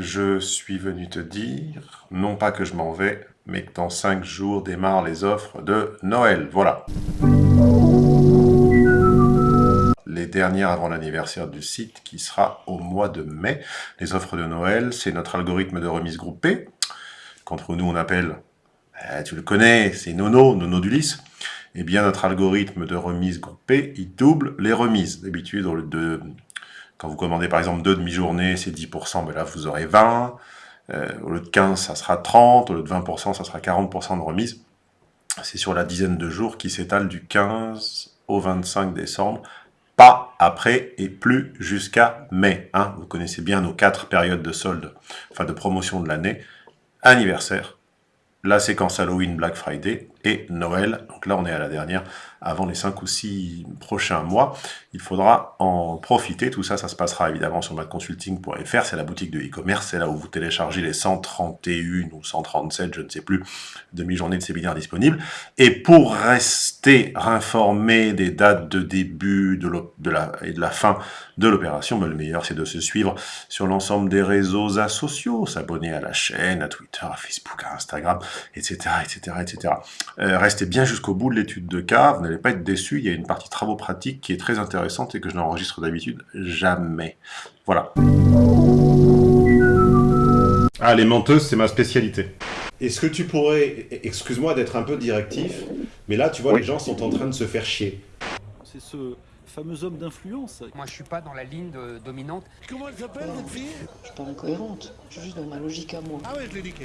Je suis venu te dire, non pas que je m'en vais, mais que dans 5 jours démarrent les offres de Noël. Voilà. Les dernières avant l'anniversaire du site qui sera au mois de mai. Les offres de Noël, c'est notre algorithme de remise groupée, qu'entre nous on appelle, eh, tu le connais, c'est Nono, Nono d'Ulysse. Eh bien, notre algorithme de remise groupée, il double les remises. D'habitude, de quand vous commandez par exemple deux demi-journées, c'est 10%, mais là vous aurez 20. Euh, au lieu de 15, ça sera 30. Au lieu de 20%, ça sera 40% de remise. C'est sur la dizaine de jours qui s'étale du 15 au 25 décembre. Pas après et plus jusqu'à mai. Hein. Vous connaissez bien nos quatre périodes de solde, enfin de promotion de l'année. Anniversaire, la séquence Halloween, Black Friday et Noël. Donc là, on est à la dernière, avant les 5 ou 6 prochains mois. Il faudra en profiter. Tout ça, ça se passera évidemment sur madconsulting.fr. C'est la boutique de e-commerce. C'est là où vous téléchargez les 131 ou 137, je ne sais plus, demi-journées de séminaire disponibles. Et pour rester informé des dates de début de, la, et de la fin de l'opération, ben, le meilleur, c'est de se suivre sur l'ensemble des réseaux sociaux, s'abonner à la chaîne, à Twitter, à Facebook, à Instagram, etc., etc., etc. restez bien jusqu'au bout de l'étude de cas, vous n'allez pas être déçus, il y a une partie travaux pratiques qui est très intéressante et que je n'enregistre d'habitude jamais. Voilà. Ah, les menteuses, c'est ma spécialité. Est-ce que tu pourrais, excuse-moi d'être un peu directif, mais là, tu vois, les gens sont en train de se faire chier. C'est ce fameux homme d'influence. Moi, je suis pas dans la ligne dominante. Comment elle s'appelle, cette fille? Je suis pas incohérente. Je suis juste dans ma logique à moi. Ah ouais, je l'ai niqué.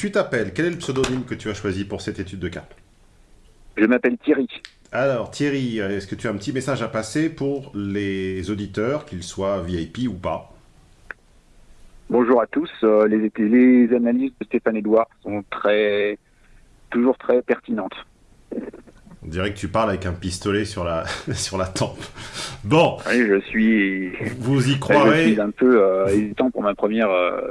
Tu t'appelles, quel est le pseudonyme que tu as choisi pour cette étude de cas Je m'appelle Thierry. Alors Thierry, est-ce que tu as un petit message à passer pour les auditeurs, qu'ils soient VIP ou pas Bonjour à tous. Euh, les, les analyses de Stéphane Edouard sont très, toujours très pertinentes. On dirait que tu parles avec un pistolet sur la, sur la tempe. Bon. Oui, je suis. Vous y croirez. Je suis un peu euh, hésitant pour ma première, euh,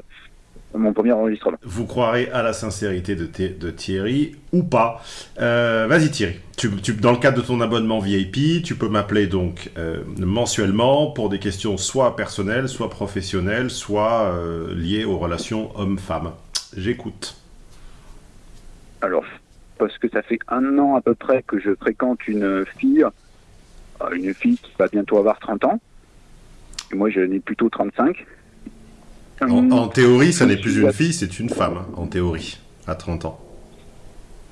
mon premier enregistrement. Vous croirez à la sincérité de, de Thierry ou pas. Euh, vas-y Thierry. Tu, tu, dans le cadre de ton abonnement VIP, tu peux m'appeler donc mensuellement pour des questions soit personnelles, soit professionnelles, soit liées aux relations homme-femme. J'écoute. Alors, parce que ça fait un an à peu près que je fréquente une fille, euh, une fille qui va bientôt avoir 30 ans. Et moi, j'en ai plutôt 35. En, théorie, ça n'est plus une fille, c'est une femme, hein, en théorie, à 30 ans.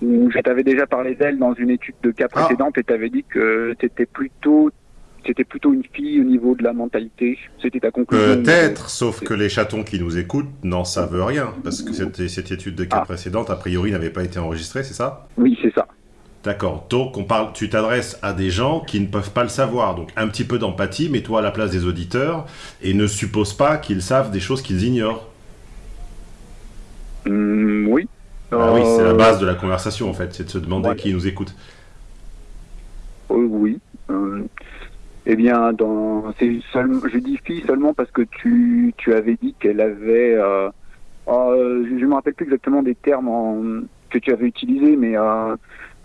Je t'avais déjà parlé d'elle dans une étude de cas ah. précédente et tu avais dit que c'était plutôt c'était plutôt une fille au niveau de la mentalité. C'était ta conclusion. Peut-être, sauf que les chatons qui nous écoutent n'en savent rien, parce que cette, cette étude de cas ah. précédente, a priori, n'avait pas été enregistrée, c'est ça? Oui, c'est ça. D'accord. Donc, on parle, tu t'adresses à des gens qui ne peuvent pas le savoir. Donc, un petit peu d'empathie, mets-toi à la place des auditeurs et ne suppose pas qu'ils savent des choses qu'ils ignorent. Mmh, oui. Ah oui, c'est la euh, base de la conversation, en fait. C'est de se demander qui nous écoute. Euh, oui. Euh, eh bien, dans, je dis fille seulement parce que tu, tu avais dit qu'elle avait, euh, je ne me rappelle plus exactement des termes que tu avais utilisés, mais,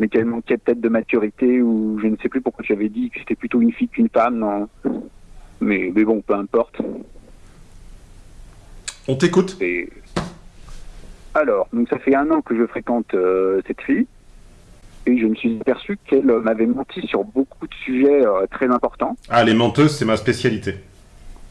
mais qu'elle manquait peut-être de maturité ou je ne sais plus pourquoi tu avais dit que c'était plutôt une fille qu'une femme. Non. Mais, mais bon, peu importe. On t'écoute. Alors, donc ça fait un an que je fréquente cette fille et je me suis aperçu qu'elle m'avait menti sur beaucoup de sujets euh, très importants. Ah, les menteuses, c'est ma spécialité.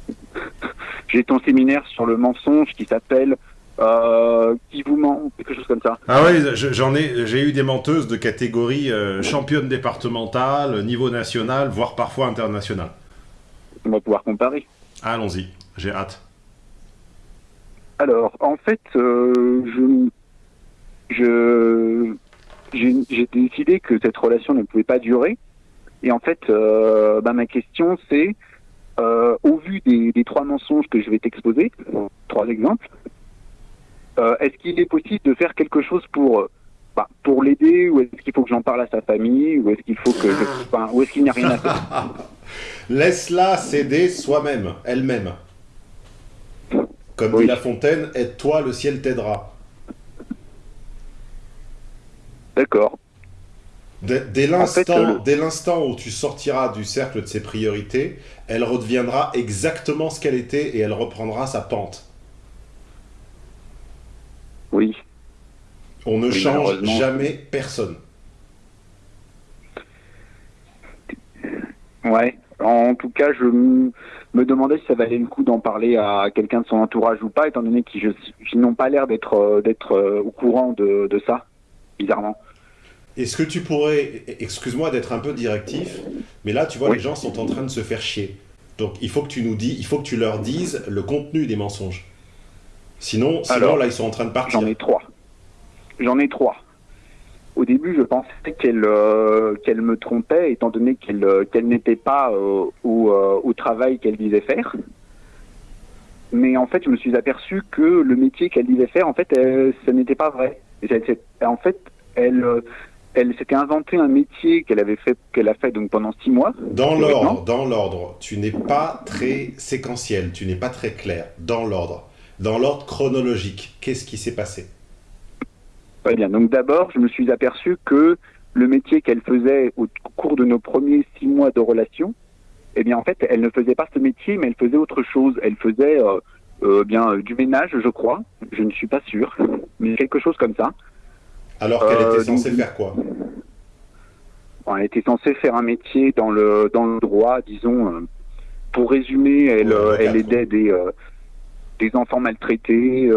J'ai ton séminaire sur le mensonge qui s'appelle euh, Qui vous ment quelque chose comme ça. Ah oui, j'en ai, j'ai eu des menteuses de catégorie euh, championne départementale, niveau national, voire parfois international. On va pouvoir comparer. Allons-y, j'ai hâte. Alors, en fait, je, je j'ai décidé que cette relation ne pouvait pas durer. Et en fait, euh, bah, ma question c'est, euh, au vu des, des, trois mensonges que je vais t'exposer, trois exemples, euh, est-ce qu'il est possible de faire quelque chose pour bah, pour l'aider ou est-ce qu'il faut que j'en parle à sa famille ou est-ce qu'il faut que je, enfin, ou est-ce qu'il n'y a rien à faire Laisse-la s'aider soi-même, elle-même. Comme dit La Fontaine, aide-toi, le ciel t'aidera. D'accord. Dès, l'instant euh, dès l'instant où tu sortiras du cercle de ses priorités, elle redeviendra exactement ce qu'elle était et elle reprendra sa pente. Oui. On ne Oui, change malheureusement. jamais personne. Ouais. En tout cas, je me demandais si ça valait le coup d'en parler à quelqu'un de son entourage ou pas, étant donné qu'ils n'ont pas l'air d'être euh, d'être euh, au courant de, de ça, bizarrement. Est-ce que tu pourrais, excuse-moi d'être un peu directif, mais là tu vois Oui. les gens sont en train de se faire chier. Donc il faut que tu nous dis, il faut que tu leur dises le contenu des mensonges. Sinon, sinon Alors, là ils sont en train de partir. J'en ai trois. J'en ai trois. Au début, je pensais qu'elle euh, qu'elle me trompait, étant donné qu'elle euh, qu'elle n'était pas euh, au, au travail qu'elle disait faire. Mais en fait, je me suis aperçu que le métier qu'elle disait faire, en fait, euh, ce n'était pas vrai. En fait, elle, elle s'était inventé un métier qu'elle avait fait, qu'elle a fait donc pendant six mois. Dans l'ordre, dans l'ordre, tu n'es pas très séquentiel, tu n'es pas très clair. Dans l'ordre, dans l'ordre chronologique, qu'est-ce qui s'est passé? Très bien. Donc d'abord, je me suis aperçu que le métier qu'elle faisait au cours de nos premiers six mois de relation, eh bien en fait, elle ne faisait pas ce métier, mais elle faisait autre chose. Elle faisait euh, euh, bien euh, du ménage, je crois. Je ne suis pas sûr, mais quelque chose comme ça. Alors qu'elle Euh, était censée donc- faire quoi? Elle était censée faire un métier dans le dans le droit, disons. pour résumer, elle, Ouais, elle aidait des des enfants maltraités,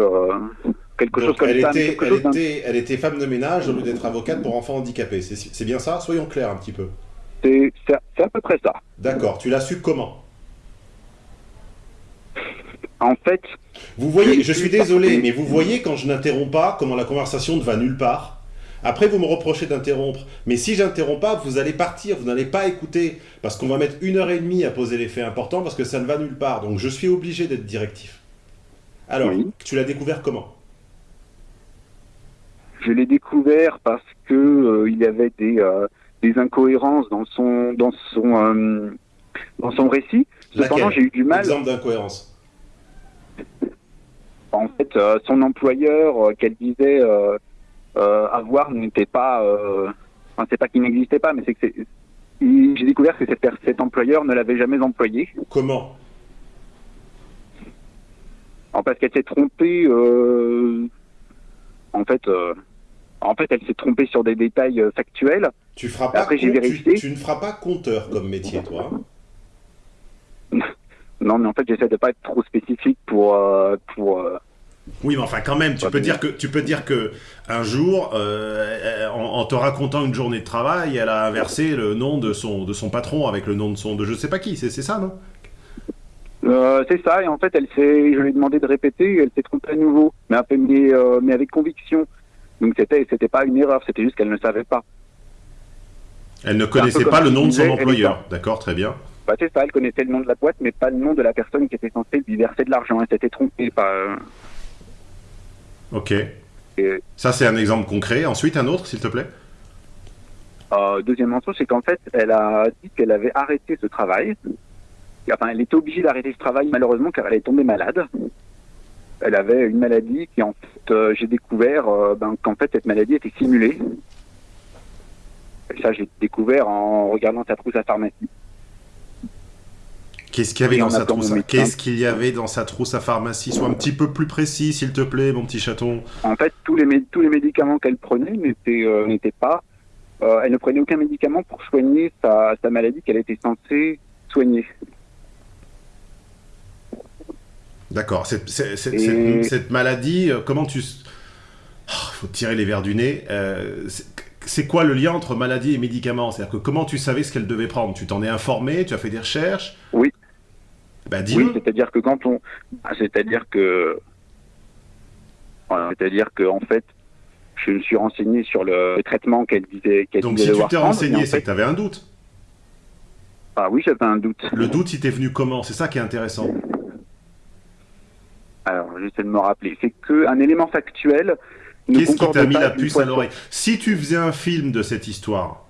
chose comme elle, ça. était, quelque elle, chose d'un- était, elle était femme de ménage au lieu d'être avocate pour enfants handicapés. C'est bien ça? Soyons clairs un petit peu. C'est à peu près ça. D'accord, tu l'as su comment? En fait, Vous voyez, Je suis désolé, mais vous voyez quand je n'interromps pas, comment la conversation ne va nulle part. Après, vous me reprochez d'interrompre. Mais si j'interromps pas, vous allez partir, vous n'allez pas écouter. Parce qu'on va mettre une heure et demie à poser les faits importants parce que ça ne va nulle part. Donc je suis obligé d'être directif. Alors, Oui. tu l'as découvert comment? Je l'ai découvert parce que euh, il y avait des, euh, des incohérences dans son dans son euh, dans son récit. Cependant, j'ai eu du mal. Exemple d'incohérence. En fait, son employeur qu'elle disait avoir n'était pas. Enfin, c'est pas qu'il n'existait pas, mais c'est que J'ai découvert que cet, cet employeur ne l'avait jamais employé. Comment? En parce qu'elle s'est trompée. en fait, euh, en fait, elle s'est trompée sur des détails euh, factuels. tu, feras pas Après, j'ai compte- vérifié. tu ne feras pas compteur comme métier, toi. hein Non, mais en fait, j'essaie de pas être trop spécifique pour euh, pour. euh, Oui, mais enfin, quand même, tu peux dire que tu peux dire que un jour, euh, en, en te racontant une journée de travail, elle a inversé le nom de son de son patron avec le nom de son de je sais pas qui. C'est ça, non? Euh, c'est ça, et en fait, elle s'est, je lui ai demandé de répéter, elle s'est trompée à nouveau, mais, euh, mais avec conviction. Donc c'était, c'était pas une erreur, c'était juste qu'elle ne savait pas. Elle ne connaissait pas le nom de son employeur. D'accord, très bien. Bah, c'est ça, elle connaissait le nom de la boîte, mais pas le nom de la personne qui était censée lui verser de l'argent. Elle s'était trompée. Pas, euh, Ok. et, Ça, c'est un exemple concret. Ensuite, un autre, s'il te plaît. euh, deuxième mensonge, c'est qu'en fait, elle a dit qu'elle avait arrêté ce travail. Enfin, elle était obligée d'arrêter ce travail, malheureusement, car elle est tombée malade. Elle avait une maladie qui, en fait, euh, j'ai découvert euh, ben, qu'en fait, cette maladie était simulée. Et ça, j'ai découvert en regardant sa trousse à pharmacie. Qu'est-ce qu'il y avait Oui, dans sa trousse à... médecin. Qu'est-ce qu'il y avait dans sa trousse à pharmacie? Sois un petit peu plus précis, s'il te plaît, mon petit chaton. En fait, tous les, mé- tous les médicaments qu'elle prenait n'étaient euh, n'étaient pas. elle ne prenait aucun médicament pour soigner sa, sa maladie qu'elle était censée soigner. D'accord. Cette, cette- cette- Et- cette- cette maladie, euh, comment tu... Il faut tirer les verres du nez. Euh, c'est- quoi le lien entre maladie et médicament C'est-à-dire que comment tu savais ce qu'elle devait prendre? Tu t'en es informé? Tu as fait des recherches? Oui. Bah dis-le. Oui, c'est-à-dire que quand on, ah, c'est-à-dire que, voilà, c'est-à-dire que en fait, je me suis renseigné sur le traitement qu'elle disait qu'elle Donc si tu t'es renseigné, c'est que tu avais un doute. ah oui, j'avais un doute. Le doute, il t'est venu comment? C'est ça qui est intéressant. Alors, j'essaie de me rappeler. C'est que un élément factuel. Qu'est-ce qui t'a mis la puce à l'oreille Si tu faisais un film de cette histoire,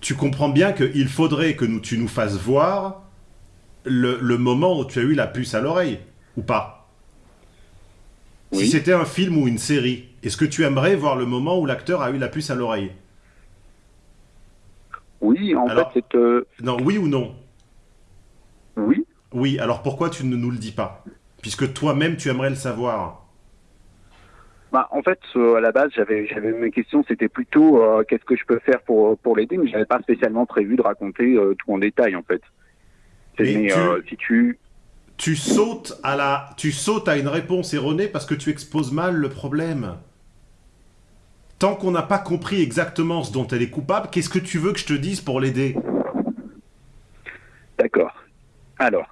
tu comprends bien qu'il faudrait que nous, tu nous fasses voir le, le moment où tu as eu la puce à l'oreille, ou pas Si c'était un film ou une série, est-ce que tu aimerais voir le moment où l'acteur a eu la puce à l'oreille Oui, en Alors- fait, c'est... euh, Non, oui ou non? Oui, Oui, alors pourquoi tu ne nous le dis pas? Puisque toi-même, tu aimerais le savoir. Bah, en fait, euh, à la base, j'avais, j'avais mes questions, c'était plutôt euh, qu'est-ce que je peux faire pour pour l'aider, mais j'avais pas spécialement prévu de raconter euh, tout en détail, en fait. Mais mais tu- si tu, Tu sautes à la, tu sautes à une réponse erronée parce que tu exposes mal le problème. Tant qu'on n'a pas compris exactement ce dont elle est coupable, qu'est-ce que tu veux que je te dise pour l'aider? D'accord. Alors,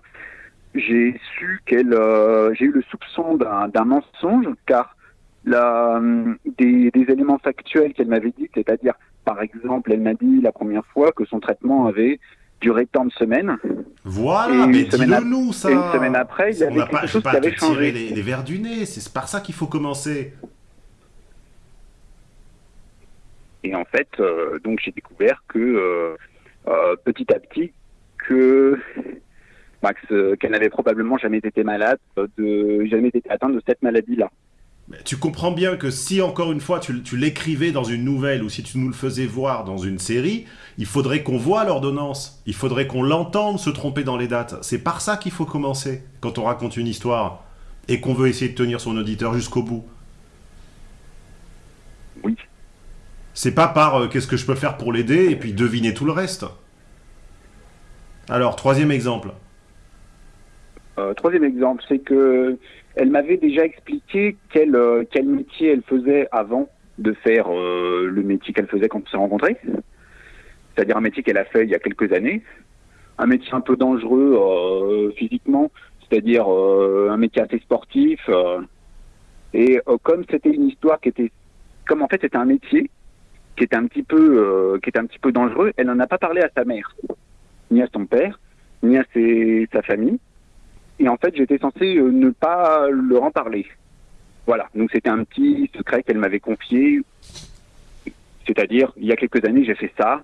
j'ai su qu'elle, euh, j'ai eu le soupçon d'un, mensonge, car la, hum, des, des éléments factuels qu'elle m'avait dit, c'est-à-dire, par exemple, elle m'a dit la première fois que son traitement avait duré tant de semaines. Voilà, Et mais semaine dis-le nous ça. et une semaine après, il y avait quelque pas, chose qui pas te avait changé. les, les verres du nez. C'est par ça qu'il faut commencer. Et en fait, euh, donc j'ai découvert que euh, euh, petit à petit que Max, euh, qu'elle n'avait probablement jamais été malade, euh, de jamais été atteinte de cette maladie-là. Tu comprends bien que si encore une fois tu, tu l'écrivais dans une nouvelle ou si tu nous le faisais voir dans une série, il faudrait qu'on voit l'ordonnance. Il faudrait qu'on l'entende se tromper dans les dates. C'est par ça qu'il faut commencer quand on raconte une histoire et qu'on veut essayer de tenir son auditeur jusqu'au bout. Oui. C'est pas par euh, qu'est-ce que je peux faire pour l'aider et puis deviner tout le reste. Alors, troisième exemple. Euh, troisième exemple, c'est que elle m'avait déjà expliqué quel euh, quel métier elle faisait avant de faire euh, le métier qu'elle faisait quand on s'est rencontrés. C'est-à-dire un métier qu'elle a fait il y a quelques années, un métier un peu dangereux euh, physiquement, c'est-à-dire euh, un métier assez sportif. et comme c'était une histoire qui était, comme en fait c'était un métier qui était un petit peu qui était un petit peu dangereux, elle n'en a pas parlé à sa mère, ni à son père, ni à sa famille. Et en fait, j'étais censé euh, ne pas leur en parler. Voilà. Donc c'était un petit secret qu'elle m'avait confié. C'est-à-dire, il y a quelques années, j'ai fait ça.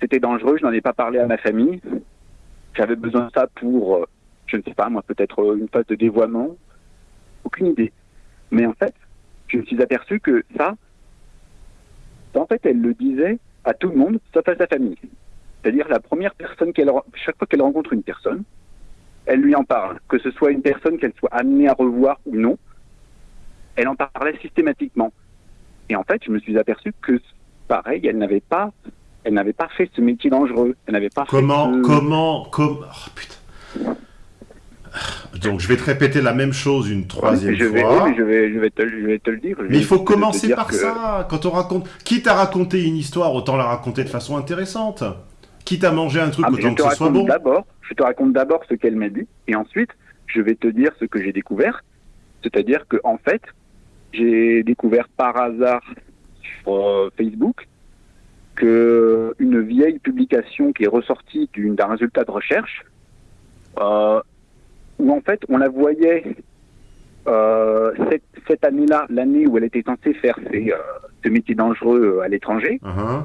C'était dangereux, je n'en ai pas parlé à ma famille. J'avais besoin de ça pour, euh, je ne sais pas, moi, peut-être euh, une phase de dévoiement. Aucune idée. Mais en fait, je me suis aperçu que ça, en fait, elle le disait à tout le monde, sauf à sa famille. C'est-à-dire la première personne qu'elle, chaque fois qu'elle rencontre une personne, elle lui en parle, que ce soit une personne qu'elle soit amenée à revoir ou non, elle en parlait systématiquement. Et en fait, je me suis aperçu que, pareil, elle n'avait pas, elle n'avait pas fait ce métier dangereux. Elle n'avait pas Comment, fait ce... comment, comment... Oh putain. Donc je vais te répéter la même chose une troisième je vais, fois. oui, mais je vais, je vais te, je vais te le dire. Mais il faut commencer par que- ça. Quand on raconte, quitte à raconter une histoire, autant la raconter de façon intéressante. Quitte à manger un truc, Ah, autant te que ce soit raconte bon. d'abord, je te raconte d'abord ce qu'elle m'a dit, et ensuite, je vais te dire ce que j'ai découvert. C'est-à-dire que, en fait, j'ai découvert par hasard sur euh, Facebook que une vieille publication qui est ressortie d'une- d'un résultat de recherche, euh, où en fait, on la voyait euh, cette, cette année-là, l'année où elle était censée faire ses, euh, ce métier dangereux à l'étranger, Uhum.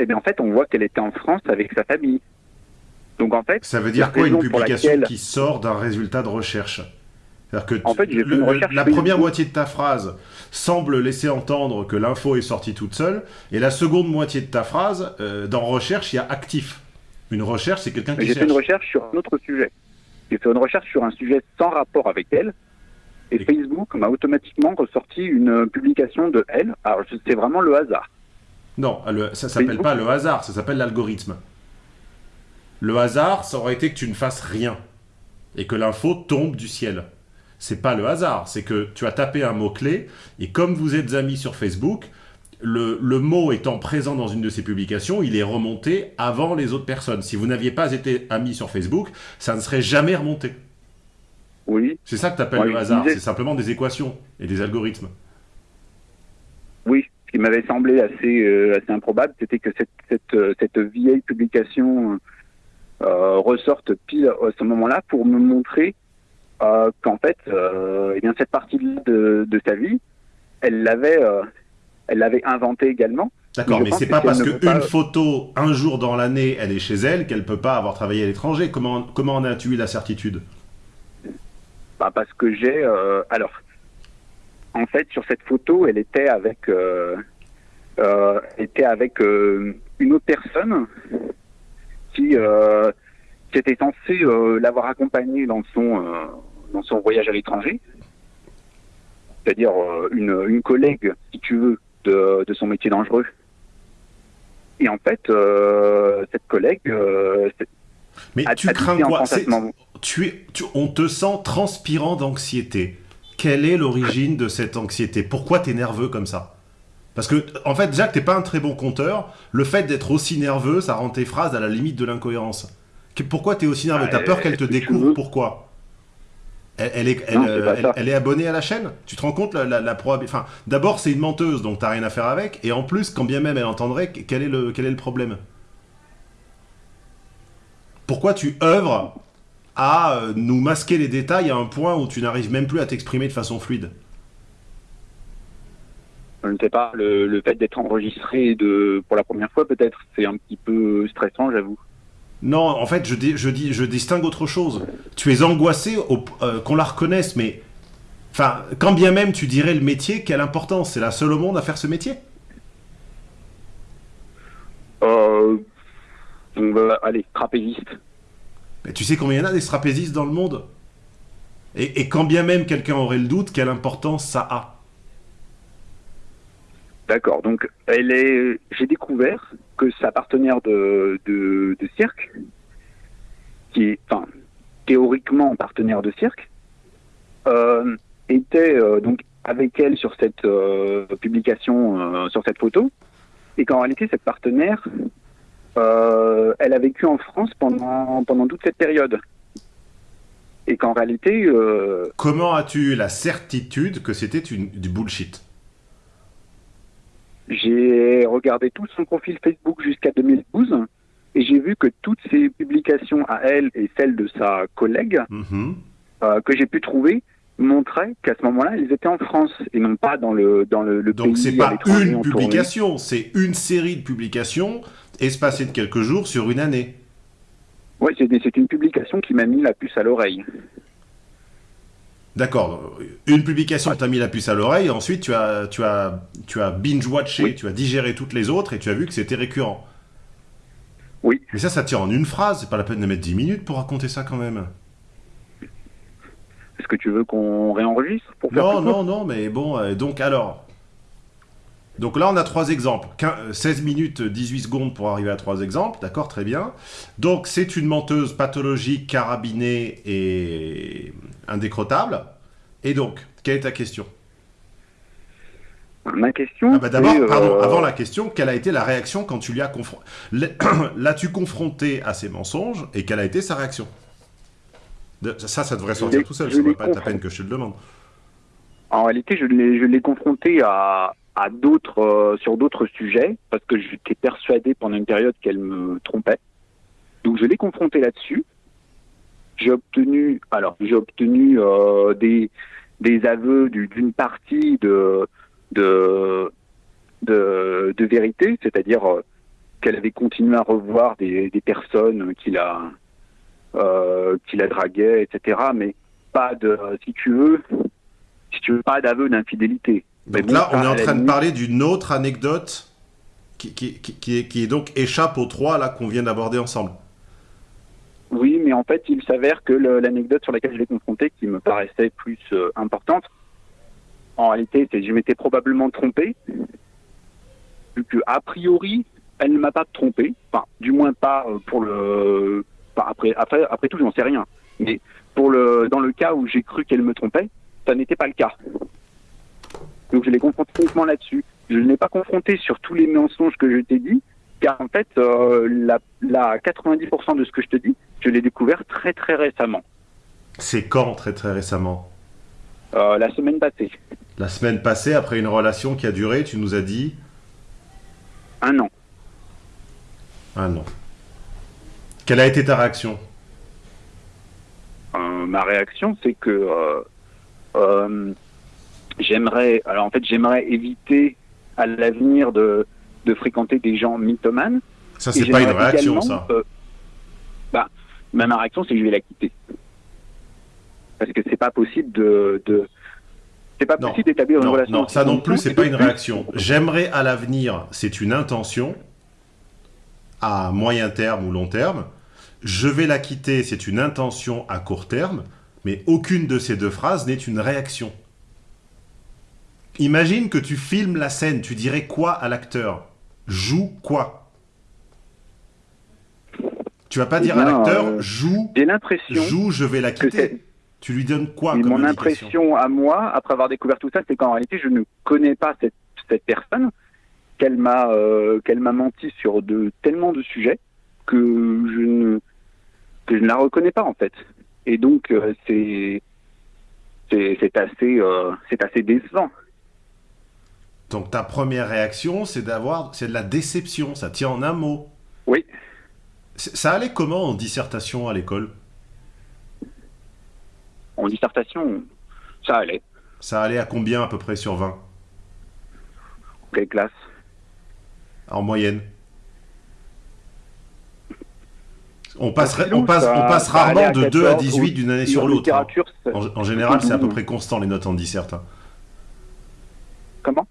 Et bien en fait, on voit qu'elle était en France avec sa famille. Donc en fait, Ça veut dire quoi une publication laquelle- qui sort d'un résultat de recherche C'est-à-dire que En tu- fait, le- la première moitié de ta phrase semble laisser entendre que l'info est sortie toute seule, et la seconde moitié de ta phrase, euh, dans recherche, il y a actif. Une recherche, c'est quelqu'un qui j'ai fait cherche. une recherche sur un autre sujet. J'ai fait une recherche sur un sujet sans rapport avec elle. Et Et- Facebook m'a automatiquement ressorti une publication de elle. Alors, c'est vraiment le hasard. Non, le- ça s'appelle pas le hasard, ça s'appelle l'algorithme. Le hasard, ça aurait été que tu ne fasses rien et que l'info tombe du ciel. C'est pas le hasard, c'est que tu as tapé un mot-clé et comme vous êtes amis sur Facebook, le, le mot étant présent dans une de ces publications, il est remonté avant les autres personnes. Si vous n'aviez pas été amis sur Facebook, ça ne serait jamais remonté. Oui, C'est ça que tu appelles Ouais, le hasard, c'est simplement des équations et des algorithmes. Ce qui m'avait semblé assez, euh, assez improbable, c'était que cette, cette, euh, cette vieille publication euh, ressorte pile à ce moment-là pour me montrer euh, qu'en fait, eh bien, cette partie de, de sa vie, elle l'avait, elle l'avait inventée également. D'accord, mais c'est pas parce qu'une pas- photo, un jour dans l'année, elle est chez elle, qu'elle peut pas avoir travaillé à l'étranger. Comment, comment en as-tu eu la certitude? Bah, parce que j'ai. alors, en fait, sur cette photo, elle était avec. Euh, euh, elle était avec euh, une autre personne qui, qui était censée l'avoir accompagné dans son, dans son voyage à l'étranger. C'est-à-dire une, une collègue, si tu veux, de, de son métier dangereux. Et en fait, cette collègue Mais a, tu a crains quoi? Tu es, tu- On te sent transpirant d'anxiété. Quelle est l'origine de cette anxiété? Pourquoi t'es nerveux comme ça? Parce que, en fait, déjà que t'es pas un très bon conteur, le fait d'être aussi nerveux, ça rend tes phrases à la limite de l'incohérence. Pourquoi t'es aussi nerveux? T'as peur euh, qu'elle te découvre? Pourquoi? Elle, elle est, elle, Non, elle- abonnée à la chaîne. Tu te rends compte la, la, la probabi- Enfin, d'abord, c'est une menteuse, donc t'as rien à faire avec. Et en plus, quand bien même elle entendrait, quel est le, quel est le problème? Pourquoi tu œuvres à euh, nous masquer les détails à un point où tu n'arrives même plus à t'exprimer de façon fluide Je ne sais pas, le, le fait d'être enregistré de, pour la première fois, peut-être, c'est un petit peu stressant, j'avoue. Non, en fait, je, dis, je, dis, je distingue autre chose. Tu es angoissé euh, qu'on la reconnaisse, mais... Enfin, quand bien même tu dirais le métier, quelle importance? C'est la seule au monde à faire ce métier? Euh, on va aller, trapéziste. Mais tu sais combien il y en a des trapézistes dans le monde? Et, et quand bien même quelqu'un aurait le doute, quelle importance ça a? D'accord. Donc, elle est. J'ai découvert que sa partenaire de, cirque, qui est, théoriquement partenaire de cirque, euh, était euh, donc avec elle sur cette euh, publication, sur cette photo, et qu'en réalité, cette partenaire, euh, elle a vécu en France pendant pendant toute cette période, et qu'en réalité, euh, Comment as-tu eu la certitude que c'était du bullshit? J'ai regardé tout son profil Facebook jusqu'à 2012 et j'ai vu que toutes ses publications à elle et celles de sa collègue Mhm. euh, que j'ai pu trouver montraient qu'à ce moment-là, elles étaient en France et non pas dans le dans le, le Donc pays c'est à pas une publication, c'est une série de publications espacées de quelques jours sur une année. Ouais, c'est une publication qui m'a mis la puce à l'oreille. D'accord. Une publication t'a mis la puce à l'oreille, et ensuite tu as, tu as, tu as binge-watché, Oui. tu as digéré toutes les autres, et tu as vu que c'était récurrent. Oui. Mais ça, ça tient en une phrase, c'est pas la peine de mettre 10 minutes pour raconter ça quand même. Est-ce que tu veux qu'on réenregistre pour faire Non, non, non, mais bon, euh, donc alors. Donc là, on a trois exemples. Quin- euh, 16 minutes, 18 secondes pour arriver à trois exemples, d'accord, très bien. Donc c'est une menteuse pathologique, carabinée et indécrottable. Et donc, quelle est ta question? Ma question. Ah bah D'abord, pardon, euh, avant la question, quelle a été la réaction quand tu lui as confronté L'as-tu confronté à ces mensonges et quelle a été sa réaction? Ça, ça devrait sortir tout seul, ça ne pas être la peine que je te le demande. En réalité, je l'ai, je l'ai confronté à, à d'autres, euh, sur d'autres sujets, parce que j'étais persuadé pendant une période qu'elle me trompait. Donc, je l'ai confronté là-dessus. J'ai obtenu, alors, j'ai obtenu euh, des, des aveux du- d'une partie de, de, de, de vérité, c'est-à-dire euh, qu'elle avait continué à revoir des, des personnes qu'il a, euh, qu'il a draguées, etc. Mais pas de, si tu veux, si tu veux, pas d'aveu d'infidélité. Donc là, on est en train de parler d'une autre anecdote qui, qui, qui, qui est, donc échappe aux trois là qu'on vient d'aborder ensemble. Oui, mais en fait, il s'avère que l'anecdote sur laquelle je l'ai confronté, qui me paraissait plus euh, importante, en réalité, c'est que je m'étais probablement trompé, vu que a priori, elle ne m'a pas trompé, enfin, du moins pas euh, pour le, enfin, après, après, après tout, j'en sais rien, mais pour le, dans le cas où j'ai cru qu'elle me trompait, ça n'était pas le cas. Donc, je l'ai confronté uniquement là-dessus. Je ne l'ai pas confronté sur tous les mensonges que je t'ai dit, car en fait, euh, la, la 90% de ce que je te dis, je l'ai découvert très très récemment, C'est quand, très très récemment euh, la semaine passée, La semaine passée, après une relation qui a duré, tu nous as dit un an. Ah non. Quelle a été ta réaction Euh, ma réaction, c'est que j'aimerais, alors en fait, j'aimerais éviter à l'avenir de, de fréquenter des gens mythomanes. Ça, c'est pas une réaction, ça. euh, bah, bah, ma réaction, c'est que je vais la quitter. Parce que c'est pas possible de, de c'est pas Non. possible d'établir une Non, relation. non, ça non plus, c'est pas une réaction. J'aimerais à l'avenir, c'est une intention. à moyen terme ou long terme. Je vais la quitter, c'est une intention à court terme, mais aucune de ces deux phrases n'est une réaction. Imagine que tu filmes la scène, tu dirais quoi à l'acteur? Joue quoi? Tu vas pas Eh dire à l'acteur euh, joue, J'ai l'impression joue, je vais la quitter. Tu lui donnes quoi comme mon impression à moi, après avoir découvert tout ça, c'est qu'en réalité, je ne connais pas cette, cette personne, qu'elle m'a euh, qu'elle m'a menti sur de tellement de sujets que je ne que je ne la reconnais pas en fait. Et donc euh, c'est assez c'est assez décevant. Donc ta première réaction, c'est d'avoir, c'est de la déception. Ça tient en un mot. Oui. Ça allait comment en dissertation à l'école? En dissertation, ça allait. Ça allait à combien à peu près sur 20 Quelle classe? En moyenne on passe, En philo, on passe, ça- on passe ça allait rarement de 2 à 14, 18 d'une année sur l'autre. hein. En, en général, c'est à peu près constant les notes en dissert. hein. Comment?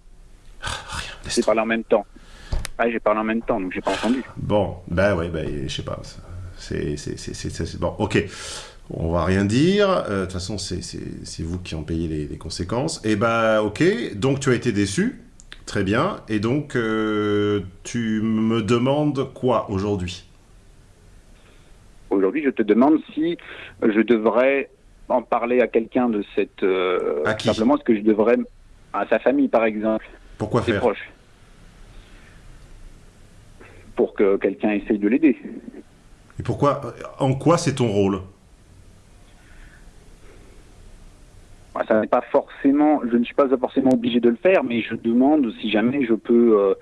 J'ai parlé en même temps. Ah, j'ai parlé en même temps, donc j'ai pas entendu. Bon, bah ouais, bah, je sais pas. C'est, bon, ok. On va rien dire. Euh, De toute façon, c'est, vous qui en payez les, les conséquences. Et bah, ok. Donc, tu as été déçu. Très bien. Et donc, euh, tu me demandes quoi aujourd'hui? Aujourd'hui, je te demande si je devrais en parler à quelqu'un de cette. euh, À qui? Simplement, est-ce que je devrais. À sa famille, par exemple, Pourquoi faire proches. Pour que quelqu'un essaye de l'aider. Et pourquoi En quoi c'est ton rôle Ah, Ça n'est pas forcément. Je ne suis pas forcément obligé de le faire, mais je demande si jamais je peux. euh,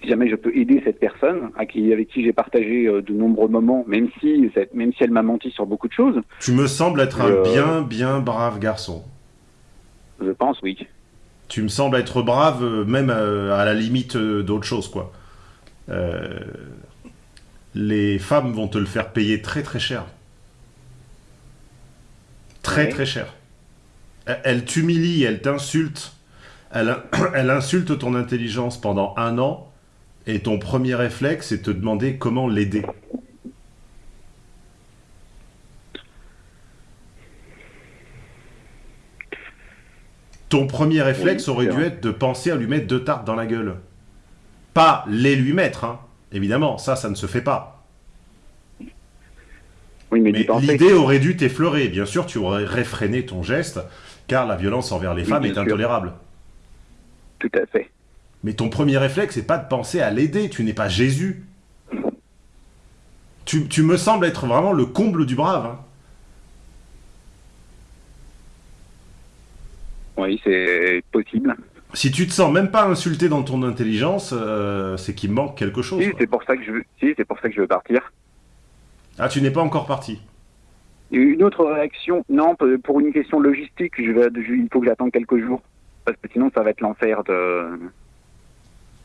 si jamais je peux aider cette personne à qui, avec qui j'ai partagé euh, de nombreux moments, même si, cette- même si elle m'a menti sur beaucoup de choses, Tu me sembles être un bien, bien brave garçon. je pense oui. Tu me sembles être brave, euh, même euh, à la limite euh, d'autre chose, quoi. Euh, les femmes vont te le faire payer très très cher. Très Ouais. très cher. Elle, elle t'humilie, elle t'insulte. Elle, elle insulte ton intelligence pendant un an. Et ton premier réflexe, c'est de te demander comment l'aider. Ton premier réflexe Oui, aurait dû être de penser à lui mettre deux tartes dans la gueule. Pas les lui mettre, hein. Évidemment, ça, ça ne se fait pas. Oui, mais, Mais d'y penser. l'idée aurait dû t'effleurer. Bien sûr, tu aurais réfréné ton geste, car la violence envers les Oui, femmes est sûr. intolérable. Tout à fait. Mais ton premier réflexe, c'est pas de penser à l'aider. Tu n'es pas Jésus. Tu, tu me sembles être vraiment le comble du brave. hein. Oui, c'est possible. Si tu te sens même pas insulté dans ton intelligence, euh, c'est qu'il manque quelque chose. Si, c'est pour ça que je veux. Si, c'est pour ça que je veux partir. Ah, tu n'es pas encore parti. Une autre réaction, non, pour une question logistique, je vais, je- il faut que j'attende quelques jours. Parce que sinon, ça va être l'enfer de.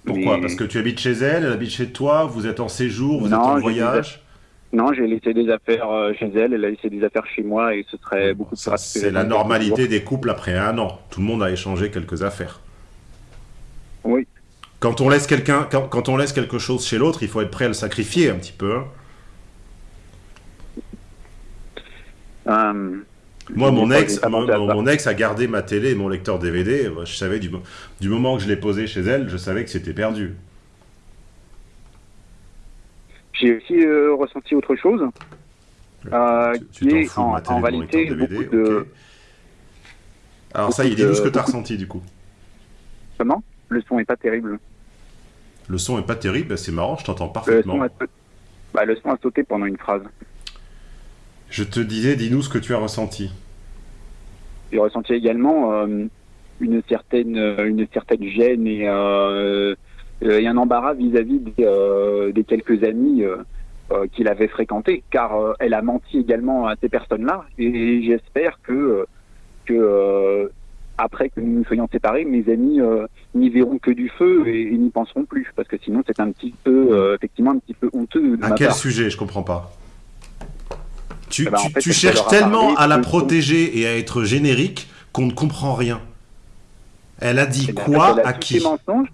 Pourquoi? Mais- Parce que tu habites chez elle, elle habite chez toi, vous êtes en séjour, vous Non, êtes en voyage. Non, j'ai laissé des affaires euh, chez elle, elle a laissé des affaires chez moi et ce serait beaucoup plus Ça, que c'est la normalité des couples après un an. Tout le monde a échangé quelques affaires. Oui, Quand on laisse quelqu'un, quand, quand on laisse quelque chose chez l'autre, il faut être prêt à le sacrifier un petit peu. hein. euh, Moi, mon ex, mon, ex a gardé ma télé et mon lecteur DVD. Je savais du, du moment que je l'ai posé chez elle, je savais que c'était perdu. J'ai aussi euh, ressenti autre chose. Euh, Tu- tu qui est fous de en, en de réalité DVD, beaucoup de. Alors ça, il dit-nous ce que de- tu as ressenti du coup. Comment? Le son est pas terrible. Le son est pas terrible, bah, c'est marrant, je t'entends Le parfaitement. son, a... bah, le son a sauté pendant une phrase. Je te disais, dis-nous ce que tu as ressenti. J'ai ressenti également euh, une certaine une certaine gêne et, euh, et un embarras vis-à-vis des, euh, des quelques amis euh, euh, qu'il avait fréquentés, car euh, elle a menti également à ces personnes-là, et j'espère que euh, que euh, après que nous nous soyons séparés, mes amis euh, n'y verront que du feu et, et n'y penseront plus, parce que sinon c'est un petit peu euh, effectivement un petit peu honteux de À ma quel part. sujet? Je comprends pas. Tu, Eh ben, en tu- fait, tu parce cherches tellement parlé à la protéger et à être générique qu'on ne comprend rien. Elle a dit Eh bien, quoi à qui? mensonges.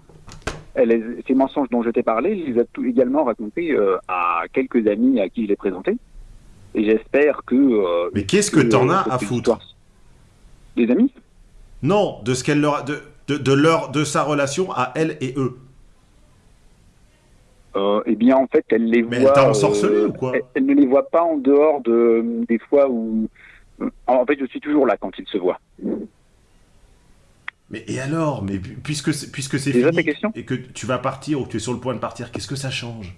Elle les- ces mensonges dont je t'ai parlé, il les a tout également racontés euh, à quelques amis à qui je l'ai présenté. Et j'espère que. euh, Mais qu'est-ce que t'en as cette à foutre Des amis Non, de ce qu'elle leur a- de, de, de leur de sa relation à elle et eux. Euh, eh bien, en fait, elle les Mais elle voit. t'a ensorcelé euh, ou quoi elle, elle ne les voit pas en dehors de des fois où. euh, En fait, je suis toujours là quand ils se voient. Mais et alors Mais pu- puisque c'est- puisque c'est fini et que tu vas partir ou que tu es sur le point de partir, qu'est-ce que ça change?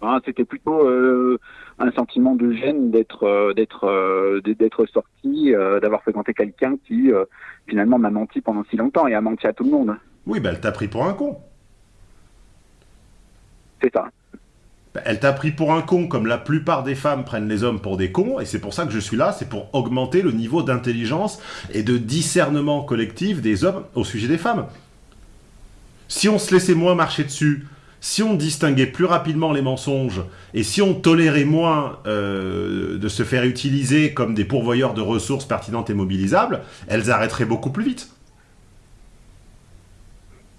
Hein, C'était plutôt euh, un sentiment de gêne d'être euh, d'être euh, d'être sorti, euh, d'avoir fréquenté quelqu'un qui finalement m'a menti pendant si longtemps et a menti à tout le monde. Oui, bah elle t'a pris pour un con. C'est ça. Bah, Elle t'a pris pour un con, comme la plupart des femmes prennent les hommes pour des cons, et c'est pour ça que je suis là, c'est pour augmenter le niveau d'intelligence et de discernement collectif des hommes au sujet des femmes. Si on se laissait moins marcher dessus, si on distinguait plus rapidement les mensonges, et si on tolérait moins euh, de se faire utiliser comme des pourvoyeurs de ressources pertinentes et mobilisables, elles arrêteraient beaucoup plus vite.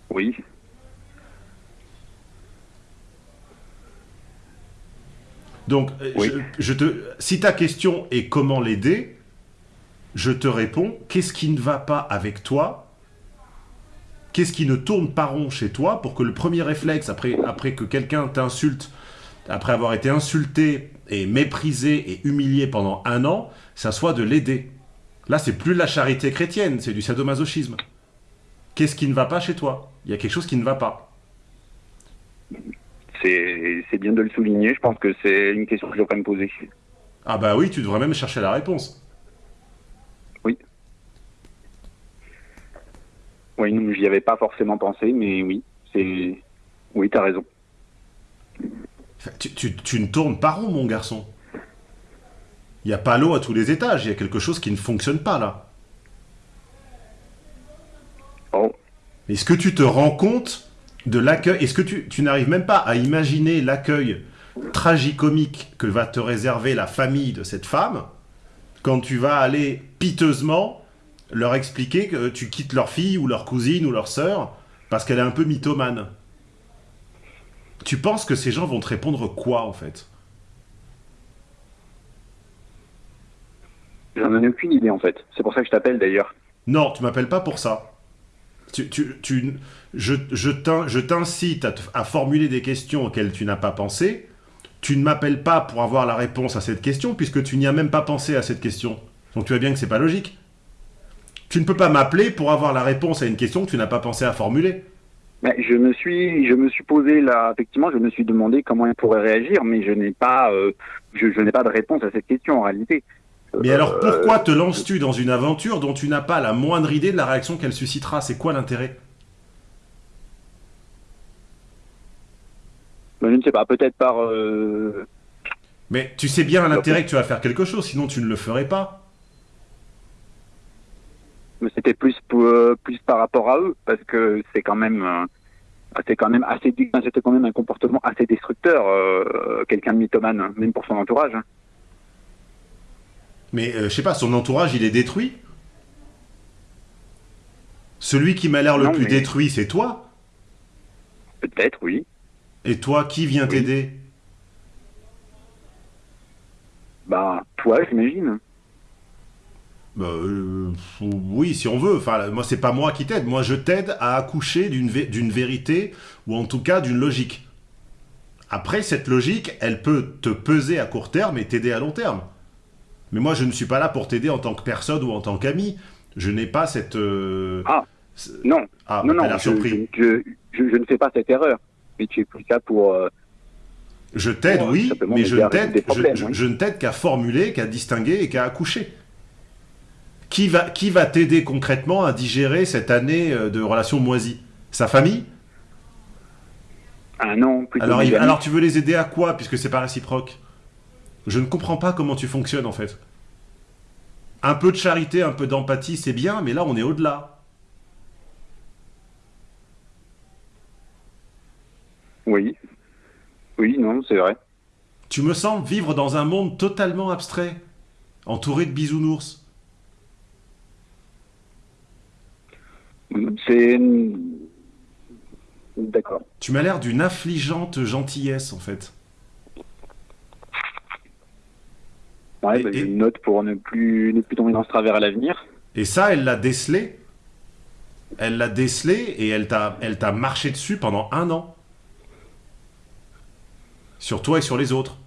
Oui. Donc, euh, Oui. je, je te, si ta question est comment l'aider, je te réponds, qu'est-ce qui ne va pas avec toi? Qu'est-ce qui ne tourne pas rond chez toi pour que le premier réflexe, après, après que quelqu'un t'insulte, après avoir été insulté et méprisé et humilié pendant un an, ça soit de l'aider Là, c'est plus de la charité chrétienne, c'est du sadomasochisme. Qu'est-ce qui ne va pas chez toi? Il y a quelque chose qui ne va pas. C'est bien de le souligner. Je pense que c'est une question que je devrais me poser. Ah bah oui, tu devrais même chercher la réponse. Oui, non, j'y avais pas forcément pensé, mais oui, c'est. Oui, t'as raison. Enfin, Tu, tu- tu ne tournes pas rond, mon garçon. Il n'y a pas l'eau à tous les étages, il y a quelque chose qui ne fonctionne pas là. Oh, Est-ce que tu te rends compte de l'accueil Est-ce que tu, tu n'arrives même pas à imaginer l'accueil tragicomique que va te réserver la famille de cette femme quand tu vas aller piteusement leur expliquer que tu quittes leur fille ou leur cousine ou leur sœur parce qu'elle est un peu mythomane? Tu penses que ces gens vont te répondre quoi en fait? J'en ai aucune idée en fait. C'est pour ça que je t'appelle d'ailleurs. Non, tu m'appelles pas pour ça. Tu, tu, tu- je je t'in- je t'incite à, formuler des questions auxquelles tu n'as pas pensé. Tu ne m'appelles pas pour avoir la réponse à cette question, puisque tu n'y as même pas pensé à cette question. Donc tu vois bien que c'est pas logique. Tu ne peux pas m'appeler pour avoir la réponse à une question que tu n'as pas pensé à formuler. Mais je me suis, je me suis posé là, effectivement, je me suis demandé comment il pourrait réagir, mais je n'ai pas, euh, je, je n'ai pas de réponse à cette question en réalité. Mais alors Euh, pourquoi te lances-tu dans une aventure dont tu n'as pas la moindre idée de la réaction qu'elle suscitera? C'est quoi l'intérêt ben, je ne sais pas, peut-être par. euh, Mais tu sais bien l'intérêt que tu vas faire quelque chose, sinon tu ne le ferais pas. mais c'était plus euh, plus par rapport à eux, parce que c'est quand même, euh, c'est quand même assez, dé- c'était quand même un comportement assez destructeur, euh, quelqu'un de mythomane, hein, même pour son entourage. hein. Mais euh, je sais pas, son entourage, il est détruit. Celui qui m'a l'air le Non, plus mais- détruit, c'est toi. Peut-être, oui. Et toi, qui vient Oui. t'aider? Bah, toi, j'imagine. Bah, euh, Oui, si on veut. Enfin, moi, c'est pas moi qui t'aide. Moi, je t'aide à accoucher d'une vé- d'une vérité, ou en tout cas d'une logique. Après, cette logique, elle peut te peser à court terme et t'aider à long terme. Mais moi, je ne suis pas là pour t'aider en tant que personne ou en tant qu'ami. Je n'ai pas cette... euh, Ah. Non, Ah, non, non, je, je- je ne fais pas cette erreur. Mais tu es plus là pour. euh, Je t'aide, Pour, oui, mais je t'aide, des je, ne t'aide qu'à formuler, qu'à distinguer et qu'à accoucher. Qui va, qui va t'aider concrètement à digérer cette année euh, de relations moisies? Sa famille? Un an plutôt. alors, il- alors tu veux les aider à quoi, puisque c'est pas réciproque? Je ne comprends pas comment tu fonctionnes en fait. Un peu de charité, un peu d'empathie, c'est bien, mais là on est au-delà. Oui. Oui, non, c'est vrai. Tu me sembles vivre dans un monde totalement abstrait, entouré de bisounours. C'est. D'accord. Tu m'as l'air d'une affligeante gentillesse, en fait. Ouais, Et- bah, et- une note pour ne plus, ne plus tomber dans ce travers à l'avenir. Et ça, elle l'a décelé. Elle l'a décelé et elle t'a, elle t'a marché dessus pendant un an. Sur toi et sur les autres.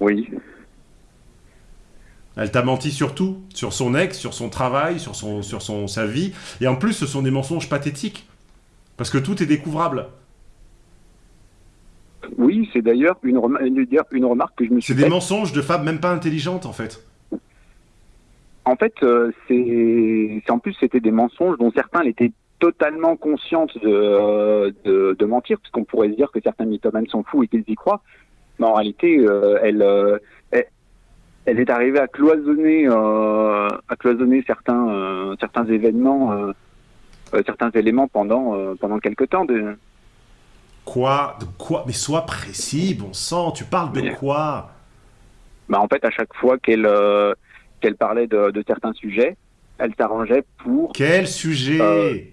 Oui. Elle t'a menti sur tout, sur son ex, sur son travail, sur, son, sur son, sa vie. Et en plus, ce sont des mensonges pathétiques. Parce que tout est découvrable. Oui, c'est d'ailleurs une, remarque que je me suis C'est des mensonges de femmes même pas intelligentes, en fait. En fait, euh, c'est en plus c'était des mensonges dont certains elle étaient totalement conscientes de, euh, de, de mentir, parce qu'on pourrait se dire que certains mythomanes sont fous et qu'ils y croient. Mais en réalité, euh, elle, euh, elle, elle est arrivée à cloisonner, euh, à cloisonner certains, certains événements, certains éléments pendant, pendant quelque temps. De... Quoi? De quoi? Mais sois précis, bon sang, tu parles de quoi? Bah, en fait, à chaque fois qu'elle qu'elle parlait de, de certains sujets, elle s'arrangeait pour Quel sujet?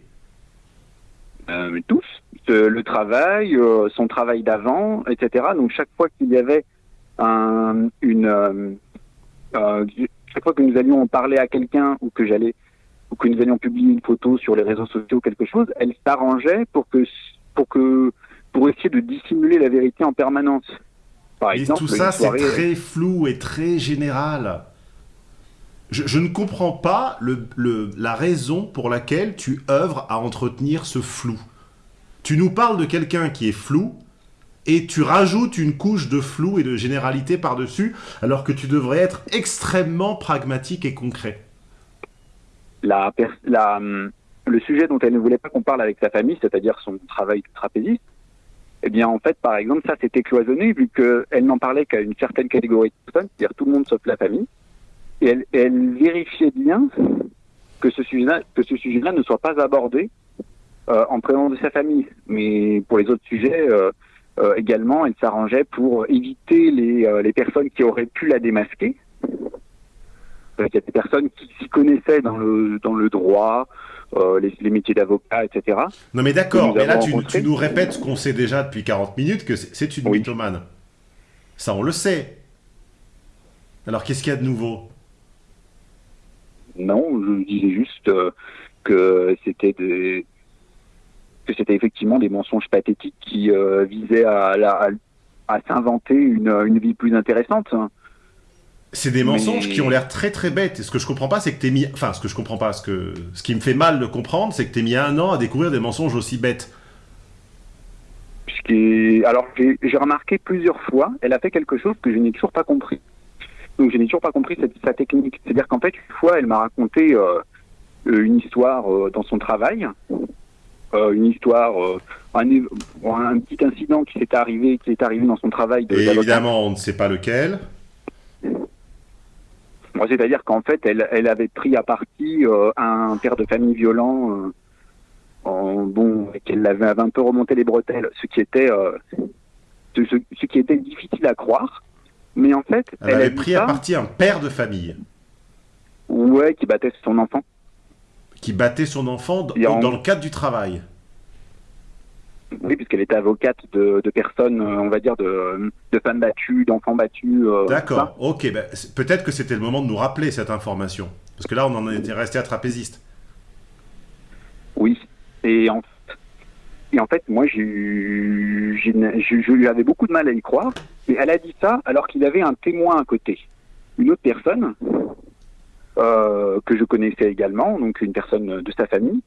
Euh, tous, le travail, euh, son travail d'avant, etc. Donc chaque fois qu'il y avait un, une, euh, chaque fois que nous allions en parler à quelqu'un ou que j'allais ou que nous allions publier une photo sur les réseaux sociaux ou quelque chose, elle s'arrangeait pour que pour que pour essayer de dissimuler la vérité en permanence. Par Et exemple, tout ça, c'est très flou et très général. Je, ne comprends pas la raison pour laquelle tu œuvres à entretenir ce flou. Tu nous parles de quelqu'un qui est flou et tu rajoutes une couche de flou et de généralité par-dessus, alors que tu devrais être extrêmement pragmatique et concret. la, la, hum, le sujet dont elle ne voulait pas qu'on parle avec sa famille, c'est-à-dire son travail de trapéziste, eh bien, en fait, par exemple, ça c'était cloisonné vu qu'elle n'en parlait qu'à une certaine catégorie de personnes, c'est-à-dire tout le monde sauf la famille. Et elle, elle vérifiait bien que ce sujet-là, ne soit pas abordé euh, en présence de sa famille. Mais pour les autres sujets, euh, euh, également, elle s'arrangeait pour éviter les, les personnes qui auraient pu la démasquer. Euh, Il y a des personnes qui s'y connaissaient dans le, dans le droit, euh, les, les métiers d'avocat, etc. Non mais d'accord, mais là tu, nous répètes ce qu'on sait déjà depuis 40 minutes, que c'est- c'est une Oui. mythomane. Ça on le sait. Alors qu'est-ce qu'il y a de nouveau? Non, je disais juste euh, que c'était des que c'était effectivement des mensonges pathétiques qui euh, visaient à, la- à, à s'inventer une, une vie plus intéressante. C'est des mensonges Mais- qui ont l'air très très bêtes. Et ce que je comprends pas, c'est que t'es mis. Enfin, ce que je comprends pas, ce, que... ce qui me fait mal de comprendre, c'est que t'es mis un an à découvrir des mensonges aussi bêtes. Puisque, alors j'ai remarqué plusieurs fois, elle a fait quelque chose que je n'ai toujours pas compris. Donc je n'ai toujours pas compris cette, sa technique. C'est-à-dire qu'en fait, une fois, elle m'a raconté euh, euh, une histoire euh, dans son travail, euh, une histoire, un, petit incident qui s'est arrivé, qui est arrivé dans son travail. De, Et évidemment, on ne sait pas lequel. Moi, C'est-à-dire qu'en fait, elle, elle avait pris à partie un père de famille violent, en, bon, et qu'elle avait un peu remonté les bretelles, ce qui était, ce, ce- ce qui était difficile à croire. Mais en fait, Elle, avait pris ça, à partie un père de famille ouais, qui battait son enfant. qui battait son enfant en- dans le cadre du travail. Oui, puisqu'elle était avocate de, de personnes, euh, on va dire, de, de femmes battues, d'enfants battus. euh, D'accord, ok. ben, Peut-être que c'était le moment de nous rappeler cette information. Parce que là, on en était resté à trapéziste. Oui. Et en, et en fait, moi, je, je- j'avais beaucoup de mal à y croire. Et elle a dit ça alors qu'il avait un témoin à côté. Une autre personne euh, que je connaissais également, donc une personne de sa famille,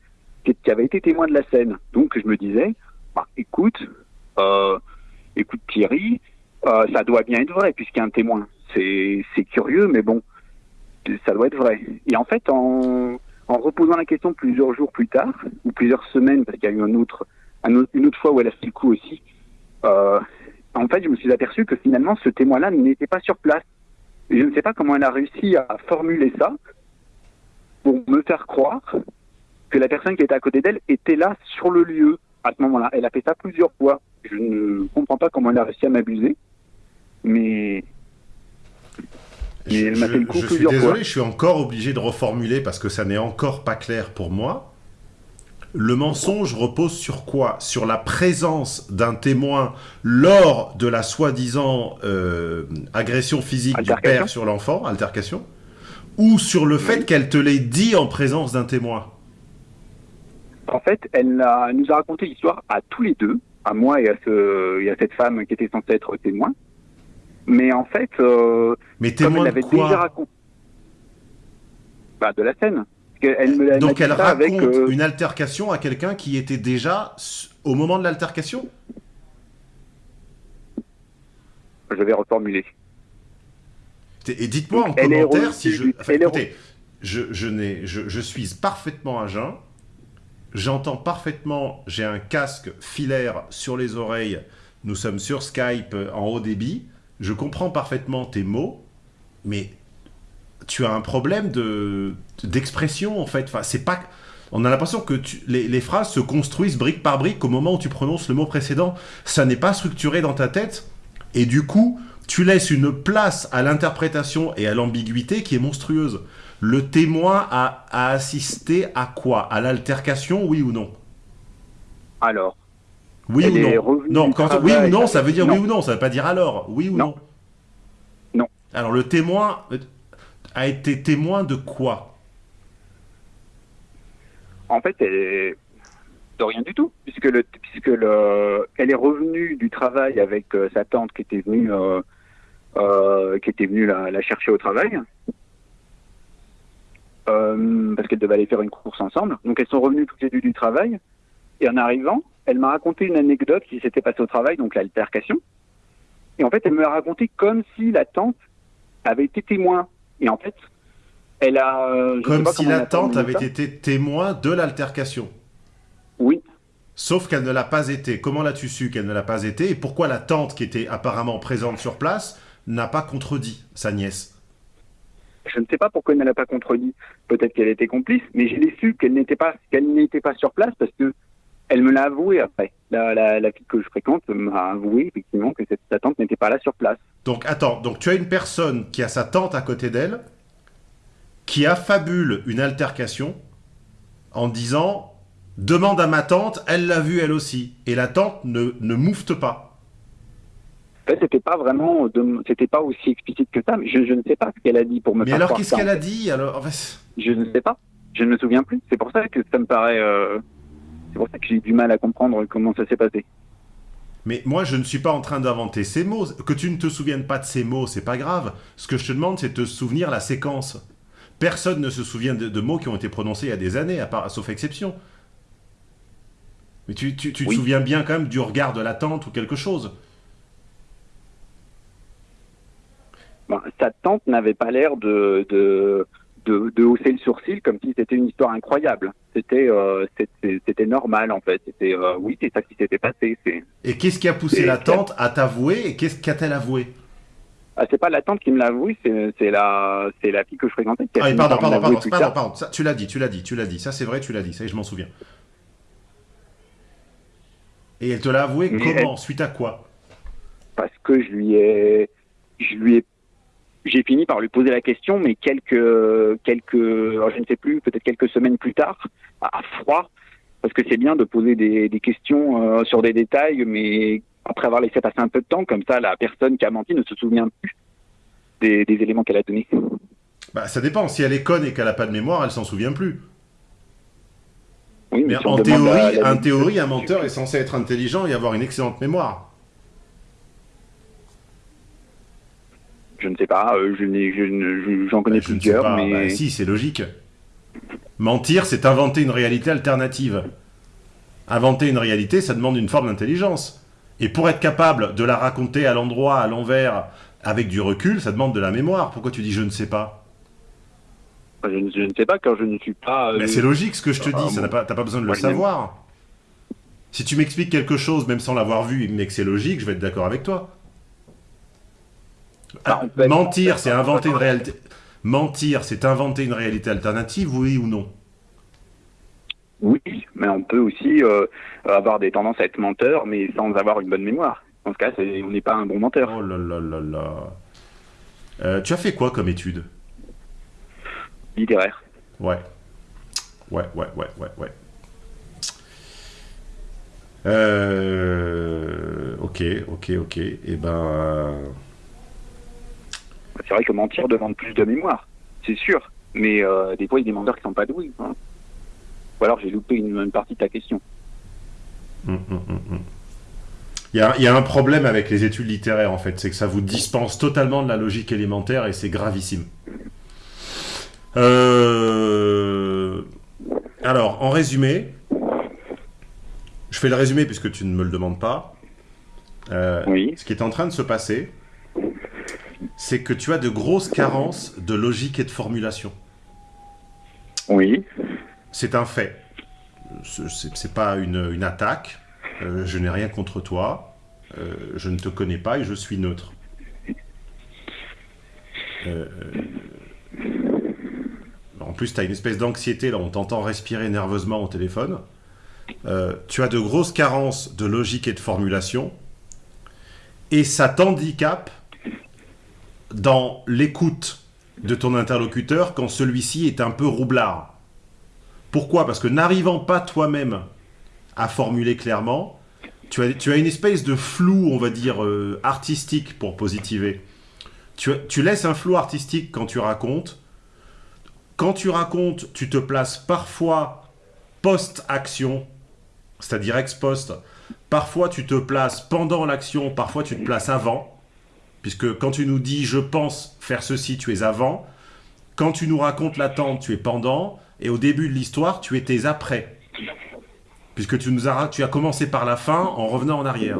qui, avait été témoin de la scène. Donc je me disais, bah, écoute, euh, écoute Thierry, euh, ça doit bien être vrai puisqu'il y a un témoin. C'est curieux, mais bon, ça doit être vrai. Et en fait, en, en reposant la question plusieurs jours plus tard, ou plusieurs semaines, parce qu'il y a eu un autre- une autre fois où elle a fait le coup aussi, euh, en fait, je me suis aperçu que finalement, ce témoin-là n'était pas sur place. Et je ne sais pas comment elle a réussi à formuler ça pour me faire croire que la personne qui était à côté d'elle était là sur le lieu à ce moment-là. Elle a fait ça plusieurs fois. Je ne comprends pas comment elle a réussi à m'abuser, mais Je, elle m'a fait le coup je suis désolé, fois. je suis encore obligé de reformuler parce que ça n'est encore pas clair pour moi. Le mensonge repose sur quoi? Sur la présence d'un témoin lors de la soi-disant euh, agression physique du père sur l'enfant, altercation, ou sur le fait qu'elle te l'ait dit en présence d'un témoin? En fait, elle, a- nous a raconté l'histoire à tous les deux, à moi et à, ce, et à cette femme qui était censée être témoin. Mais en fait, euh, Mais comme elle de avait déjà raconté bah, de la scène. Me Donc elle raconte avec, euh, une altercation à quelqu'un qui était déjà au moment de l'altercation? Je vais reformuler. Et dites-moi en commentaire si je. Enfin, elle est écoutez, je, je, je suis parfaitement à jeun. J'entends parfaitement. J'ai un casque filaire sur les oreilles. Nous sommes sur Skype euh, en haut débit. Je comprends parfaitement tes mots, mais tu as un problème de d'expression en fait. Enfin, c'est pas. On a l'impression que tu- les, les phrases se construisent brique par brique au moment où tu prononces le mot précédent. Ça n'est pas structuré dans ta tête. Et du coup, tu laisses une place à l'interprétation et à l'ambiguïté qui est monstrueuse. Le témoin a, a assisté à quoi? À l'altercation, oui ou non? Alors, Oui ou non? Non, quand oui ou non, ça veut dire Non. oui ou non, ça veut pas dire alors. Oui ou non Non? Non. Alors le témoin euh, a été témoin de quoi? En fait, elle est de rien du tout, puisque le, puisque le, elle est revenue du travail avec euh, sa tante qui était venue, euh, euh, qui était venue la, chercher au travail, parce qu'elle devait aller faire une course ensemble. Donc elles sont revenues toutes les deux du travail, et en arrivant, elle m'a raconté une anecdote qui s'était passée au travail, donc l'altercation. Et en fait, elle me l'a raconté comme si la tante avait été témoin. Et en fait, elle a. euh, sais Comme pas si la tante avait ça. été témoin de l'altercation. Oui. Sauf qu'elle ne l'a pas été. Comment l'as-tu su qu'elle ne l'a pas été Et pourquoi la tante, qui était apparemment présente sur place, n'a pas contredit sa nièce? Je ne sais pas pourquoi elle ne l'a pas contredit. Peut-être qu'elle était complice, mais je l'ai su qu'elle n'était pas qu'elle n'était pas sur place parce que elle me l'a avoué après. La, la, la fille que je fréquente m'a avoué effectivement que cette, sa tante n'était pas là sur place. Donc attends, donc tu as une personne qui a sa tante à côté d'elle, qui affabule une altercation en disant demande à ma tante, elle l'a vu elle aussi, et la tante ne, ne moufte pas. En fait, c'était pas vraiment, c'était pas aussi explicite que ça. Mais je, je ne sais pas ce qu'elle a dit pour me Mais faire alors qu'est-ce qu'elle a dit alors? Je ne sais pas. Je ne me souviens plus. C'est pour ça que ça me paraît. euh, C'est pour ça que j'ai du mal à comprendre comment ça s'est passé. Mais moi je ne suis pas en train d'inventer ces mots. Que tu ne te souviennes pas de ces mots, c'est pas grave. Ce que je te demande, c'est de te souvenir la séquence. Personne ne se souvient de, de mots qui ont été prononcés il y a des années, à part, sauf exception. Mais tu, tu- tu te souviens bien quand même du regard de la tante ou quelque chose. Ben, sa tante n'avait pas l'air de, de, de, de hausser le sourcil comme si c'était une histoire incroyable. C'était euh, c'était normal en fait. C'était euh, oui, c'est ça qui s'était passé. Et qu'est-ce qui a poussé la tante à t'avouer et qu'est-ce qu'a-t-elle avoué ah, c'est pas la tante qui me l'a avoué, c'est la c'est la fille que je fréquentais. Qui Ah, pardon, pardon, pardon, pardon, pardon, ça, tu l'as dit, tu l'as dit, tu l'as dit, ça c'est vrai, tu l'as dit, ça je m'en souviens. Et elle te l'a avoué Mais comment Suite à quoi parce que je lui ai, je lui ai, j'ai fini par lui poser la question, mais quelques, quelques, je ne sais plus, peut-être quelques semaines plus tard, à froid, parce que c'est bien de poser des, des questions euh, sur des détails, mais après avoir laissé passer un peu de temps, comme ça, la personne qui a menti ne se souvient plus des, des éléments qu'elle a donnés. Bah ça dépend, si elle est conne et qu'elle a pas de mémoire, elle s'en souvient plus. Oui, Mais on en théorie, en théorie, un menteur est censé être intelligent et avoir une excellente mémoire. Je ne sais pas, euh, je je je- j'en connais Bah, je ne sais plusieurs, pas, mais bah, si, c'est logique. Mentir, c'est inventer une réalité alternative. Inventer une réalité, ça demande une forme d'intelligence. Et pour être capable de la raconter à l'endroit, à l'envers, avec du recul, ça demande de la mémoire. Pourquoi tu dis je ne sais pas? Je, ne- je ne sais pas, car je ne suis pas. euh, Mais c'est logique ce que je te ah, dis, bon. t'as pas besoin de le Moi, je savoir. Si tu m'expliques quelque chose, même sans l'avoir vu, mais que c'est logique, je vais être d'accord avec toi. Ah, Ah, être- mentir, c'est inventer une réalité. Mentir, c'est inventer une réalité alternative, oui ou non? Oui, mais on peut aussi euh, avoir des tendances à être menteur, mais sans avoir une bonne mémoire. Dans ce cas, on n'est pas un bon menteur. Oh là là là là. Euh, tu as fait quoi comme étude? Littéraire. Ouais. Ouais, ouais, ouais, ouais, ouais. Euh, ok, ok, ok. Et eh ben. C'est vrai que mentir demande plus de mémoire, c'est sûr. Mais euh, des fois, il y a des menteurs qui sont pas doués. Hein. Ou alors j'ai loupé une, partie de ta question. Hum, hum, hum, il y, a, il y, a, un problème avec les études littéraires, en fait. C'est que ça vous dispense totalement de la logique élémentaire et c'est gravissime. Euh... Alors, en résumé, je fais le résumé puisque tu ne me le demandes pas. Euh, oui. Ce qui est en train de se passer, c'est que tu as de grosses carences de logique et de formulation. Oui. C'est un fait. C'est pas une, une attaque. Euh, je n'ai rien contre toi. Euh, je ne te connais pas et je suis neutre. en plus, tu as une espèce d'anxiété, là, on t'entend respirer nerveusement au téléphone. tu as de grosses carences de logique et de formulation. Et ça t'handicape dans l'écoute de ton interlocuteur quand celui-ci est un peu roublard. Pourquoi? Parce que n'arrivant pas toi-même à formuler clairement, tu as, tu as, une espèce de flou, on va dire, euh, artistique pour positiver. Tu, tu laisses un flou artistique quand tu racontes. Quand tu racontes, tu te places parfois post-action, c'est-à-dire ex-post. Parfois, tu te places pendant l'action, parfois, tu te places avant. Puisque quand tu nous dis « je pense faire ceci », tu es avant. Quand tu nous racontes l'attente, tu es pendant. Et au début de l'histoire, tu étais après. Puisque tu, nous as, tu as commencé par la fin en revenant en arrière.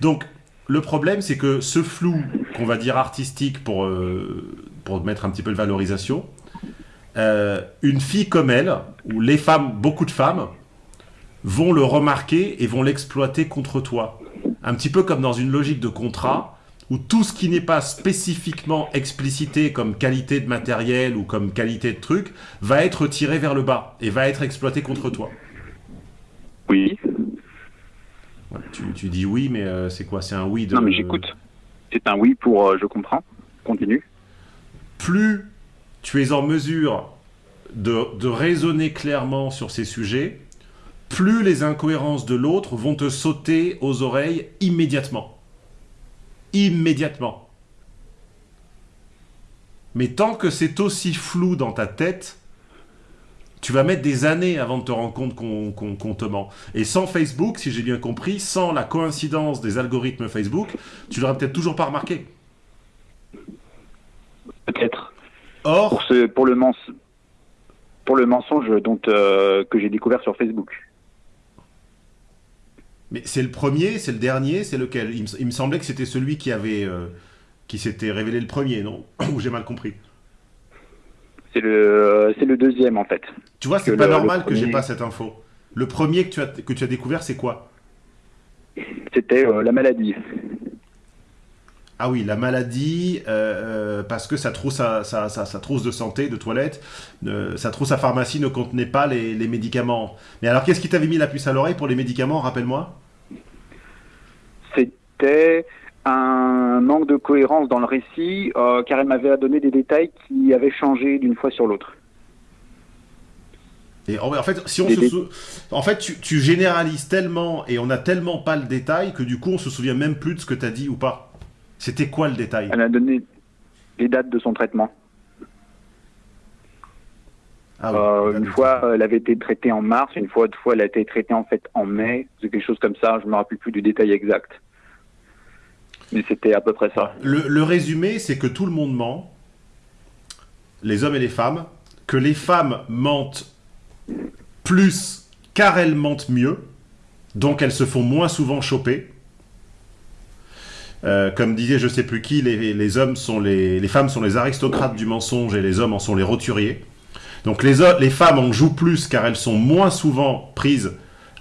Donc, le problème, c'est que ce flou, qu'on va dire artistique pour, euh, pour mettre un petit peu de valorisation, euh, une fille comme elle, ou les femmes, beaucoup de femmes, vont le remarquer et vont l'exploiter contre toi. Un petit peu comme dans une logique de contrat, où tout ce qui n'est pas spécifiquement explicité comme qualité de matériel ou comme qualité de truc va être tiré vers le bas et va être exploité contre toi. Oui. tu, dis oui, mais euh, c'est quoi? C'est un oui de... Non, mais j'écoute. C'est un oui pour euh, je comprends. Continue. Plus tu es en mesure de, de raisonner clairement sur ces sujets, plus les incohérences de l'autre vont te sauter aux oreilles immédiatement immédiatement. Mais tant que c'est aussi flou dans ta tête, tu vas mettre des années avant de te rendre compte qu'on te ment. Et sans Facebook, si j'ai bien compris, sans la coïncidence des algorithmes Facebook, tu l'aurais peut-être toujours pas remarqué. Peut-être. Or, pour, ce, pour, le, pour le mensonge donc, euh, que j'ai découvert sur Facebook. Mais c'est le premier, c'est le dernier, c'est lequel? Il me, semblait que c'était celui qui avait, euh, qui s'était révélé le premier, non? Ou j'ai mal compris? C'est le, c'est le deuxième en fait. Tu vois, c'est pas normal que j'ai pas cette info. Le premier que tu as, que tu as découvert, c'est quoi? C'était euh, la maladie. Ah oui, la maladie, euh, parce que sa trousse, sa, trousse de santé, de toilette, sa trousse à pharmacie ne contenait pas les, les médicaments. Mais alors, qu'est-ce qui t'avait mis la puce à l'oreille pour les médicaments, rappelle-moi c'était un manque de cohérence dans le récit, euh, car elle m'avait donné des détails qui avaient changé d'une fois sur l'autre. Et en fait, si on en fait tu, généralises tellement et on n'a tellement pas le détail que du coup on se souvient même plus de ce que tu as dit ou pas. C'était quoi le détail? Elle a donné les dates de son traitement. Ah euh, une fois, elle avait été traitée en mars, une fois, deux fois, elle a été traitée en fait en mai. C'est quelque chose comme ça. Je me rappelle plus du détail exact. Le, résumé, c'est que tout le monde ment, les hommes et les femmes, que les femmes mentent plus car elles mentent mieux, donc elles se font moins souvent choper. Euh, comme disait je sais plus qui, les, hommes sont les, femmes sont les aristocrates du mensonge et les hommes en sont les roturiers. Donc les, femmes en jouent plus car elles sont moins souvent prises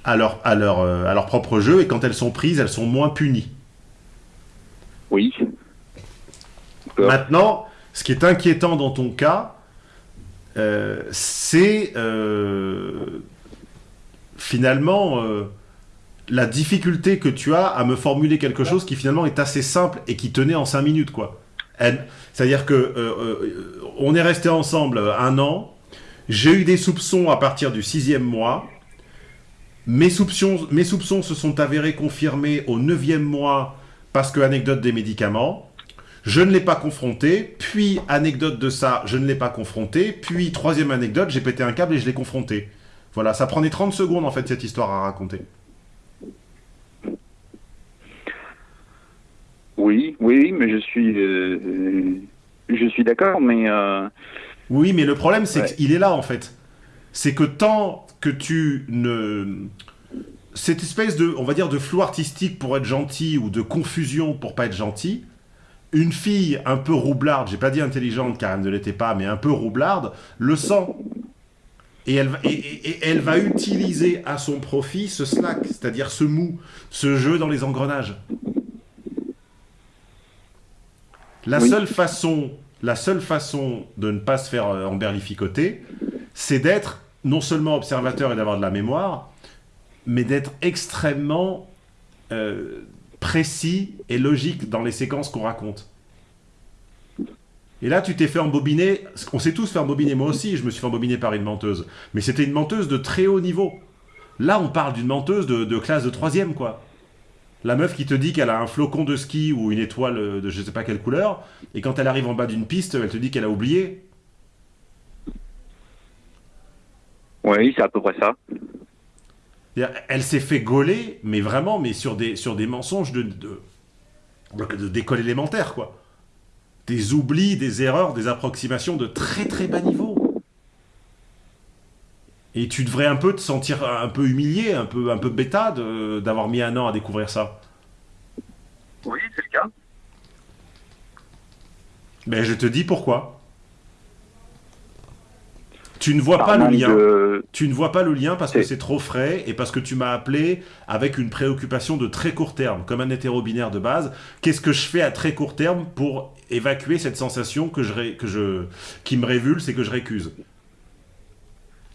euh, à leur propre jeu et quand elles sont prises, elles sont moins punies. Oui. Maintenant, ce qui est inquiétant dans ton cas, euh, c'est euh, finalement euh, la difficulté que tu as à me formuler quelque chose qui finalement est assez simple et qui tenait en 5 minutes, quoi. C'est-à-dire que on est resté ensemble un an. J'ai eu des soupçons à partir du sixième mois. Mes soupçons, mes soupçons se sont avérés confirmés au neuvième mois parce que anecdote des médicaments. Je ne l'ai pas confronté. Puis anecdote de ça, je ne l'ai pas confronté. Puis troisième anecdote, j'ai pété un câble et je l'ai confronté. Voilà, ça prenait 30 secondes en fait cette histoire à raconter. Oui, oui, mais je suis, euh, euh, je suis d'accord, mais euh, Oui, mais le problème, c'est Ouais. qu'il est là, en fait. C'est que tant que tu ne... Cette espèce de, on va dire, de flou artistique pour être gentil ou de confusion pour pas être gentil, une fille un peu roublarde, j'ai pas dit intelligente car elle ne l'était pas, mais un peu roublarde, le sent. Et elle, va, et, et- et elle va utiliser à son profit ce slack, c'est-à-dire ce mou, ce jeu dans les engrenages. La Oui. seule façon, la seule façon de ne pas se faire euh, emberlificoter, c'est d'être non seulement observateur et d'avoir de la mémoire, mais d'être extrêmement euh, précis et logique dans les séquences qu'on raconte. Et là, tu t'es fait embobiner. On s'est tous fait embobiner. Moi aussi, je me suis fait embobiner par une menteuse. Mais c'était une menteuse de très haut niveau. Là, on parle d'une menteuse de, de classe de troisième, quoi. La meuf qui te dit qu'elle a un flocon de ski ou une étoile de je sais pas quelle couleur, et quand elle arrive en bas d'une piste, elle te dit qu'elle a oublié. oui, c'est à peu près ça. Elle s'est fait gauler, mais vraiment, mais sur des, sur des mensonges de, de, de- d'école élémentaire, quoi. Des oublis, des erreurs, des approximations de très très bas niveau. Et tu devrais un peu te sentir un peu humilié, un peu, un peu bêta de- d'avoir mis un an à découvrir ça. Oui, c'est le cas. Mais je te dis pourquoi. Tu ne vois pas le lien. de- Tu ne vois pas le lien parce que C'est- c'est trop frais et parce que tu m'as appelé avec une préoccupation de très court terme, comme un hétéro-binaire de base. Qu'est-ce que je fais à très court terme pour évacuer cette sensation que je, ré- que je, qui me révulse et que je récuse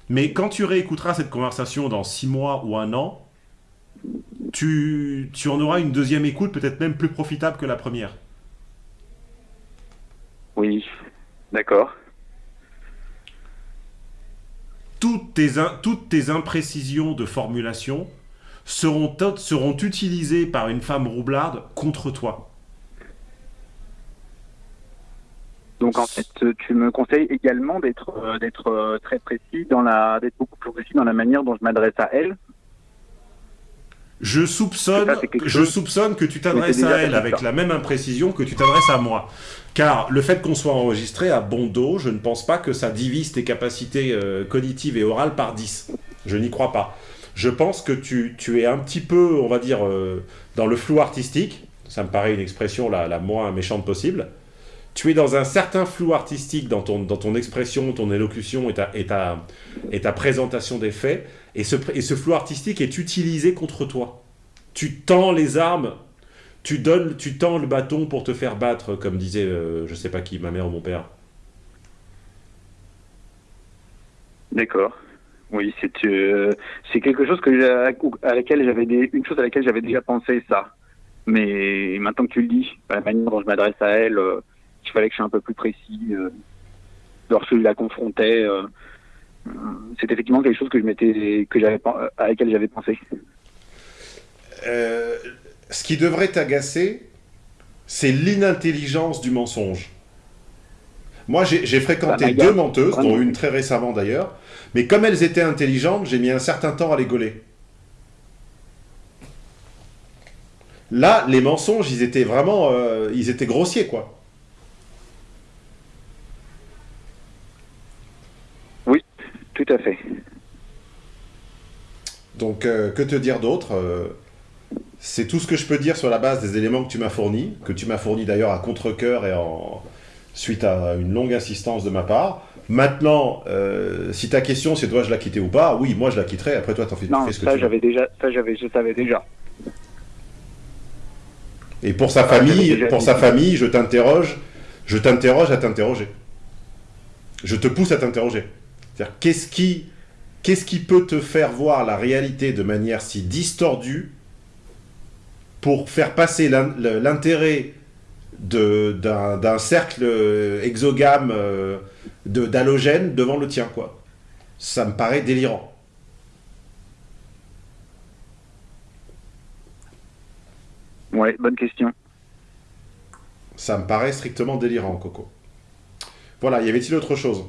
Mais quand tu réécouteras cette conversation dans six mois ou un an, tu, tu en auras une deuxième écoute peut-être même plus profitable que la première. Oui, d'accord. Toutes tes, toutes tes imprécisions de formulation seront, seront utilisées par une femme roublarde contre toi. Donc en fait, tu me conseilles également d'être euh, euh, très précis d'être beaucoup plus précis dans la manière dont je m'adresse à elle. Je soupçonne, Ça, je soupçonne que tu t'adresses à elle avec ça. la même imprécision que tu t'adresses à moi. Car le fait qu'on soit enregistré à bon dos, je ne pense pas que ça divise tes capacités euh, cognitives et orales par 10. Je n'y crois pas. Je pense que tu, tu es un petit peu, on va dire, euh, dans le flou artistique. Ça me paraît une expression la, la moins méchante possible. Tu es dans un certain flou artistique dans ton, dans ton expression, ton élocution et ta, et ta, présentation des faits. Et ce, et ce flou artistique est utilisé contre toi. Tu tends les armes, tu donnes, tu tends le bâton pour te faire battre, comme disait, euh, je sais pas qui, ma mère ou mon père. D'accord. Oui, c'est euh, quelque chose que à laquelle j'avais une chose à laquelle j'avais déjà pensé ça. Mais maintenant que tu le dis, la manière dont je m'adresse à elle, euh, il fallait que je sois un peu plus précis. Euh, lorsque je la confrontais, euh, c'est effectivement quelque chose que je m'étais que j'avais à laquelle j'avais pensé. Euh, ce qui devrait t'agacer, c'est l'inintelligence du mensonge. Moi, j'ai fréquenté Bah, deux menteuses, vraiment. dont une très récemment d'ailleurs, mais comme elles étaient intelligentes, j'ai mis un certain temps à les gauler. Là, les mensonges, ils étaient vraiment, euh, ils étaient grossiers, quoi. Tout à fait. Donc, euh, que te dire d'autre Euh, C'est tout ce que je peux dire sur la base des éléments que tu m'as fournis, que tu m'as fournis d'ailleurs à contre-coeur et en... suite à une longue insistance de ma part. Maintenant, euh, si ta question c'est dois-je la quitter ou pas, oui, moi je la quitterai, après toi t'en fais, Non, fais ce que ça tu veux. j'avais déjà, ça j'avais, je savais déjà. Et pour sa Ah, famille, pour dit. sa famille, je t'interroge, je t'interroge à t'interroger. Je te pousse à t'interroger. C'est-à-dire, qu'est-ce qui, qu'est-ce qui peut te faire voir la réalité de manière si distordue pour faire passer l'intérêt, d'un cercle euh, exogame euh, de- d'halogène devant le tien, quoi? Ça me paraît délirant. Ouais, bonne question. Ça me paraît strictement délirant, Coco. Voilà, y avait-il autre chose?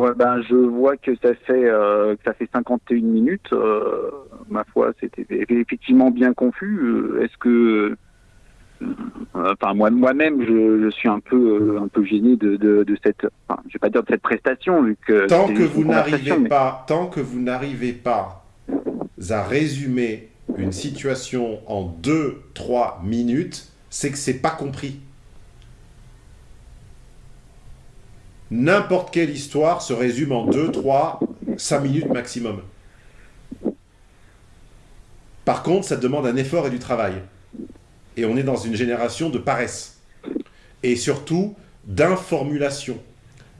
Ouais, ben je vois que ça fait euh, que ça fait 51 minutes. euh, ma foi, c'était effectivement bien confus. Euh, Est-ce que, enfin moi moi-même, je, je suis un peu un peu gêné de, de, de cette, enfin, je vais pas dire de cette prestation vu que tant que vous n'arrivez mais- pas, tant que vous n'arrivez pas à résumer une situation en 2-3 minutes, c'est que c'est pas compris. N'importe quelle histoire se résume en 2, 3, 5 minutes maximum. Par contre, ça demande un effort et du travail. Et on est dans une génération de paresse. Et surtout, d'informulation.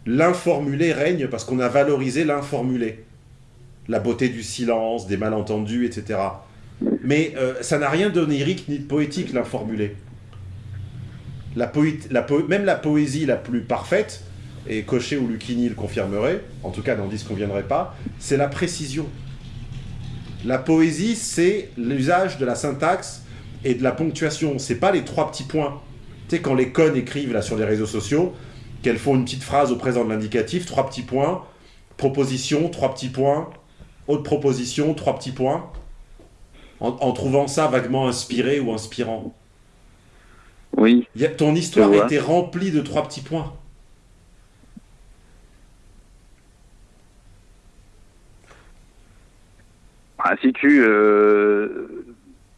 L'informulé règne parce qu'on a valorisé l'informulé. La beauté du silence, des malentendus, etc. Mais euh, ça n'a rien d'onirique ni de poétique, l'informulé. Même la poésie la plus parfaite, et Cochet ou Lucchini le confirmeraient, en tout cas n'en disconviendraient pas, c'est la précision. La poésie, c'est l'usage de la syntaxe et de la ponctuation. C'est pas les trois petits points. Tu sais, quand les connes écrivent là sur les réseaux sociaux, qu'elles font une petite phrase au présent de l'indicatif, trois petits points, proposition, trois petits points, autre proposition, trois petits points, en, en trouvant ça vaguement inspiré ou inspirant. Oui, Il y a- ton histoire était remplie de trois petits points. Si tu, euh,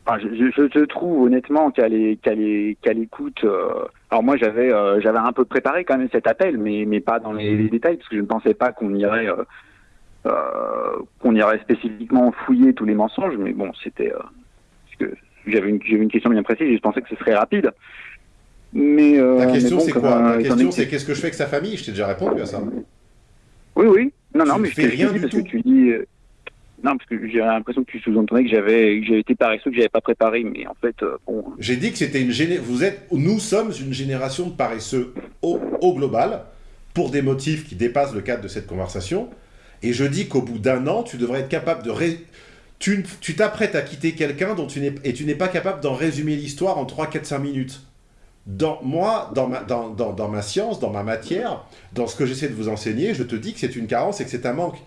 enfin, je, je, je trouve honnêtement qu'à l'é- qu'à l'é- qu'à l'écoute, euh, alors moi j'avais euh, j'avais un peu préparé quand même cet appel, mais mais pas dans les, les détails parce que je ne pensais pas qu'on irait qu'on irait spécifiquement fouiller tous les mensonges, mais bon c'était j'avais une j'avais une question bien précise, et je pensais que ce serait rapide. Mais La question bon, c'est quoi La question que c'est qu'est-ce que je fais avec sa famille? Je t'ai déjà répondu à ça. Oui, oui. Non, non, mais fais je t'ai rien dit du parce tout. que tu dis. Non, parce que j'ai l'impression que tu sous-entendais que j'avais été paresseux, que j'avais pas préparé, mais en fait, euh, bon. J'ai dit que c'était une géné... Vous êtes, nous sommes une génération de paresseux au, global pour des motifs qui dépassent le cadre de cette conversation. Et je dis qu'au bout d'un an, tu devrais être capable de tu t'apprêtes à quitter quelqu'un et tu n'es pas capable d'en résumer l'histoire en 3, 4, 5 minutes. Dans, moi, dans ma, dans, dans- dans ma science, dans ma matière, dans ce que j'essaie de vous enseigner, je te dis que c'est une carence et que c'est un manque.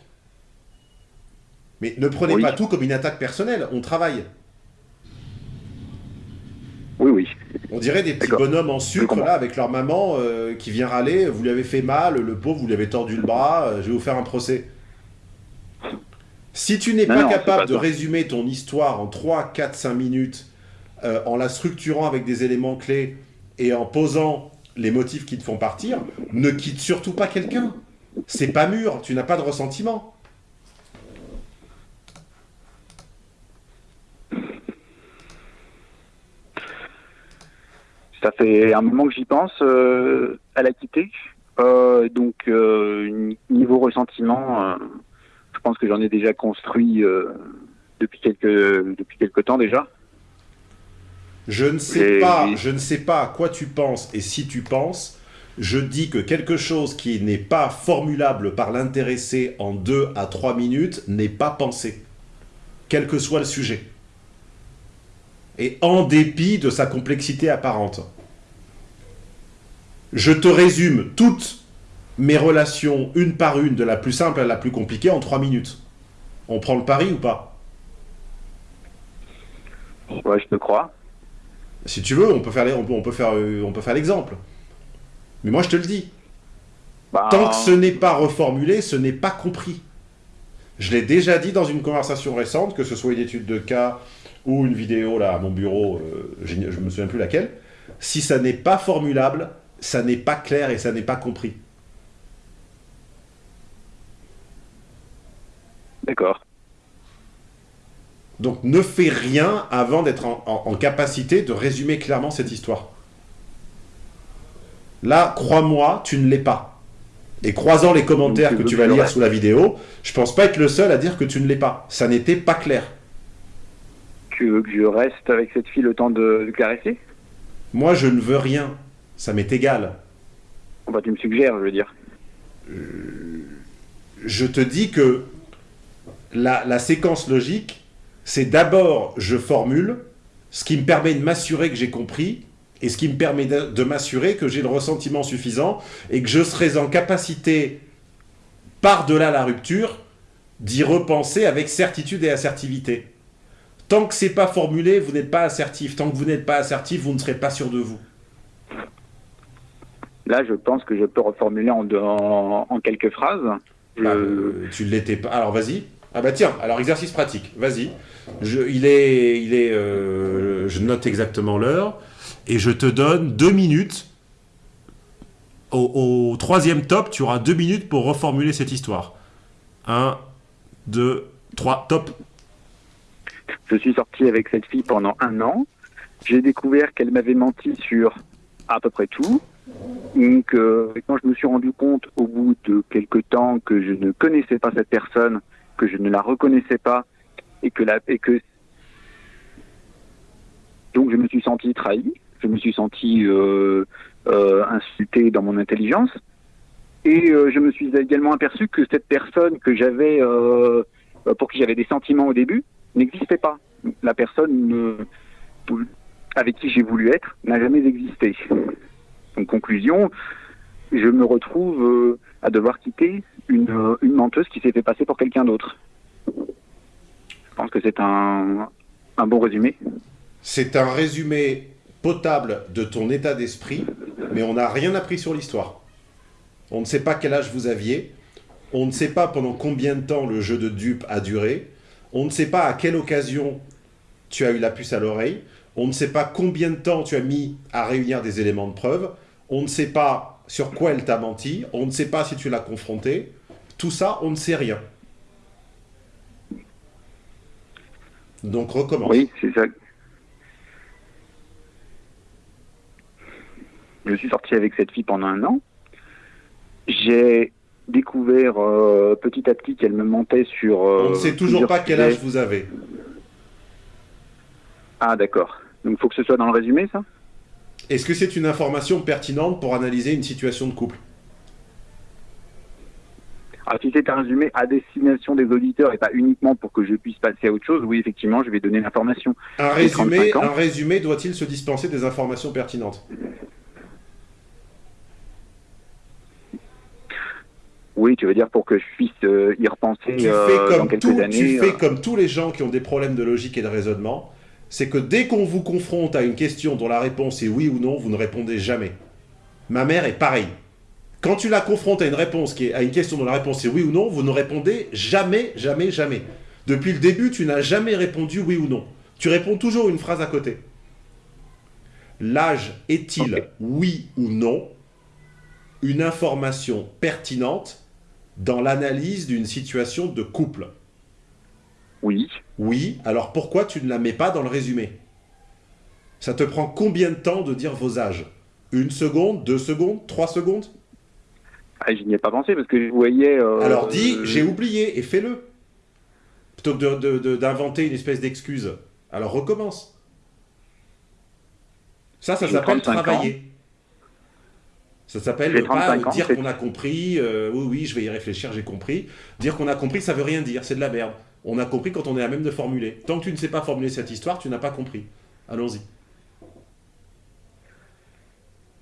Mais ne prenez Oui. pas tout comme une attaque personnelle, on travaille. Oui, oui. On dirait des petits bonhommes en sucre là avec leur maman euh, qui vient râler, vous lui avez fait mal, le pauvre, vous lui avez tordu le bras, euh, je vais vous faire un procès. Si tu n'es pas non, capable pas de ça. résumer ton histoire en 3, 4, 5 minutes, euh, en la structurant avec des éléments clés et en posant les motifs qui te font partir, ne quitte surtout pas quelqu'un. C'est pas mûr, tu n'as pas de ressentiment. Ça fait un moment que j'y pense euh, à la quitter. Euh, donc, euh, niveau ressentiment, euh, je pense que j'en ai déjà construit depuis quelques depuis quelques temps déjà. Je ne sais Et- pas, et- je ne sais pas à quoi tu penses et si tu penses. Je dis que quelque chose qui n'est pas formulable par l'intéressé en 2 à 3 minutes n'est pas pensé, quel que soit le sujet. Et en dépit de sa complexité apparente. Je te résume toutes mes relations une par une, de la plus simple à la plus compliquée, en 3 minutes. On prend le pari ou pas? Ouais, je te crois. Si tu veux, on peut faire on peut, faire, euh, on peut faire l'exemple. Mais moi, je te le dis. Bah, Tant que ce n'est pas reformulé, ce n'est pas compris. Je l'ai déjà dit dans une conversation récente, que ce soit une étude de cas ou une vidéo là à mon bureau, euh, je ne me souviens plus laquelle. Si ça n'est pas formulable, ça n'est pas clair et ça n'est pas compris. D'accord. Donc ne fais rien avant d'être en, en- en capacité de résumer clairement cette histoire. Là, crois-moi, tu ne l'es pas. Et croisant les commentaires Donc, que tu vas lire sous la vidéo, je pense pas être le seul à dire que tu ne l'es pas. Ça n'était pas clair. Tu veux que je reste avec cette fille le temps de, de caresser Moi, je ne veux rien. Ça m'est égal. Enfin, tu me suggères, je veux dire. Je te dis que la, la séquence logique, c'est d'abord je formule, ce qui me permet de m'assurer que j'ai compris, et ce qui me permet de, de m'assurer que j'ai le ressentiment suffisant, et que je serai en capacité, par-delà la rupture, d'y repenser avec certitude et assertivité. Tant que c'est pas formulé, vous n'êtes pas assertif. Tant que vous n'êtes pas assertif, vous ne serez pas sûr de vous. Là, je pense que je peux reformuler en, en, en quelques phrases. Je- Bah, euh, tu ne l'étais pas. Alors vas-y. Ah bah tiens, alors exercice pratique, vas-y. Je, il est, il est, euh, je note exactement l'heure et je te donne deux minutes. Au, au troisième top, tu auras deux minutes pour reformuler cette histoire. Un, deux, trois, top. Je suis sorti avec cette fille pendant un an. J'ai découvert qu'elle m'avait menti sur à peu près tout. Donc, euh, quand je me suis rendu compte au bout de quelques temps que je ne connaissais pas cette personne, que je ne la reconnaissais pas, et que donc je me suis senti trahi, je me suis senti euh, euh, insulté dans mon intelligence, et euh, je me suis également aperçu que cette personne que j'avais, euh, pour qui j'avais des sentiments au début, n'existait pas. La personne avec qui j'ai voulu être n'a jamais existé. En conclusion, je me retrouve euh, à devoir quitter une, menteuse qui s'est fait passer pour quelqu'un d'autre. Je pense que c'est un, un bon résumé. C'est un résumé potable de ton état d'esprit, mais on n'a rien appris sur l'histoire. On ne sait pas quel âge vous aviez, on ne sait pas pendant combien de temps le jeu de dupe a duré, on ne sait pas à quelle occasion tu as eu la puce à l'oreille, on ne sait pas combien de temps tu as mis à réunir des éléments de preuve, on ne sait pas sur quoi elle t'a menti, on ne sait pas si tu l'as confronté. Tout ça, on ne sait rien. Donc recommence. Oui, c'est ça. Je suis sorti avec cette fille pendant un an. J'ai découvert euh, petit à petit qu'elle me mentait sur. euh, On ne sait toujours pas quel âge vous avez. Ah, d'accord. Donc, il faut que ce soit dans le résumé, ça? Est-ce que c'est une information pertinente pour analyser une situation de couple? Ah, si c'est un résumé à destination des auditeurs et pas uniquement pour que je puisse passer à autre chose, oui, effectivement, je vais donner l'information. un J'ai résumé, 35 ans. un résumé doit-il se dispenser des informations pertinentes? Oui, tu veux dire pour que je puisse euh, y repenser tu euh, fais, dans comme quelques tout- années. tu fais euh, comme tous les gens qui ont des problèmes de logique et de raisonnement, c'est que dès qu'on vous confronte à une question dont la réponse est oui ou non, vous ne répondez jamais. Ma mère est pareille. Quand tu la confrontes à une réponse qui est à une question dont la réponse est oui ou non, vous ne répondez jamais, jamais, jamais. Depuis le début, tu n'as jamais répondu oui ou non. Tu réponds toujours une phrase à côté. L'âge est-il, oui ou non, une information pertinente dans l'analyse d'une situation de couple Oui. Oui, alors pourquoi tu ne la mets pas dans le résumé? Ça te prend combien de temps de dire vos âges? Une seconde, deux secondes, trois secondes? Ah, je n'y ai pas pensé parce que je voyais. euh, Alors dis, j'ai oublié, et fais-le. Plutôt que d'inventer une espèce d'excuse. Alors recommence. Ça, ça s'appelle 35 ans. Ça s'appelle pas 35 ans, dire qu'on a compris, euh, oui, oui, je vais y réfléchir, j'ai compris. Dire qu'on a compris, ça veut rien dire, c'est de la merde. On a compris quand on est à même de formuler. Tant que tu ne sais pas formuler cette histoire, tu n'as pas compris. Allons-y.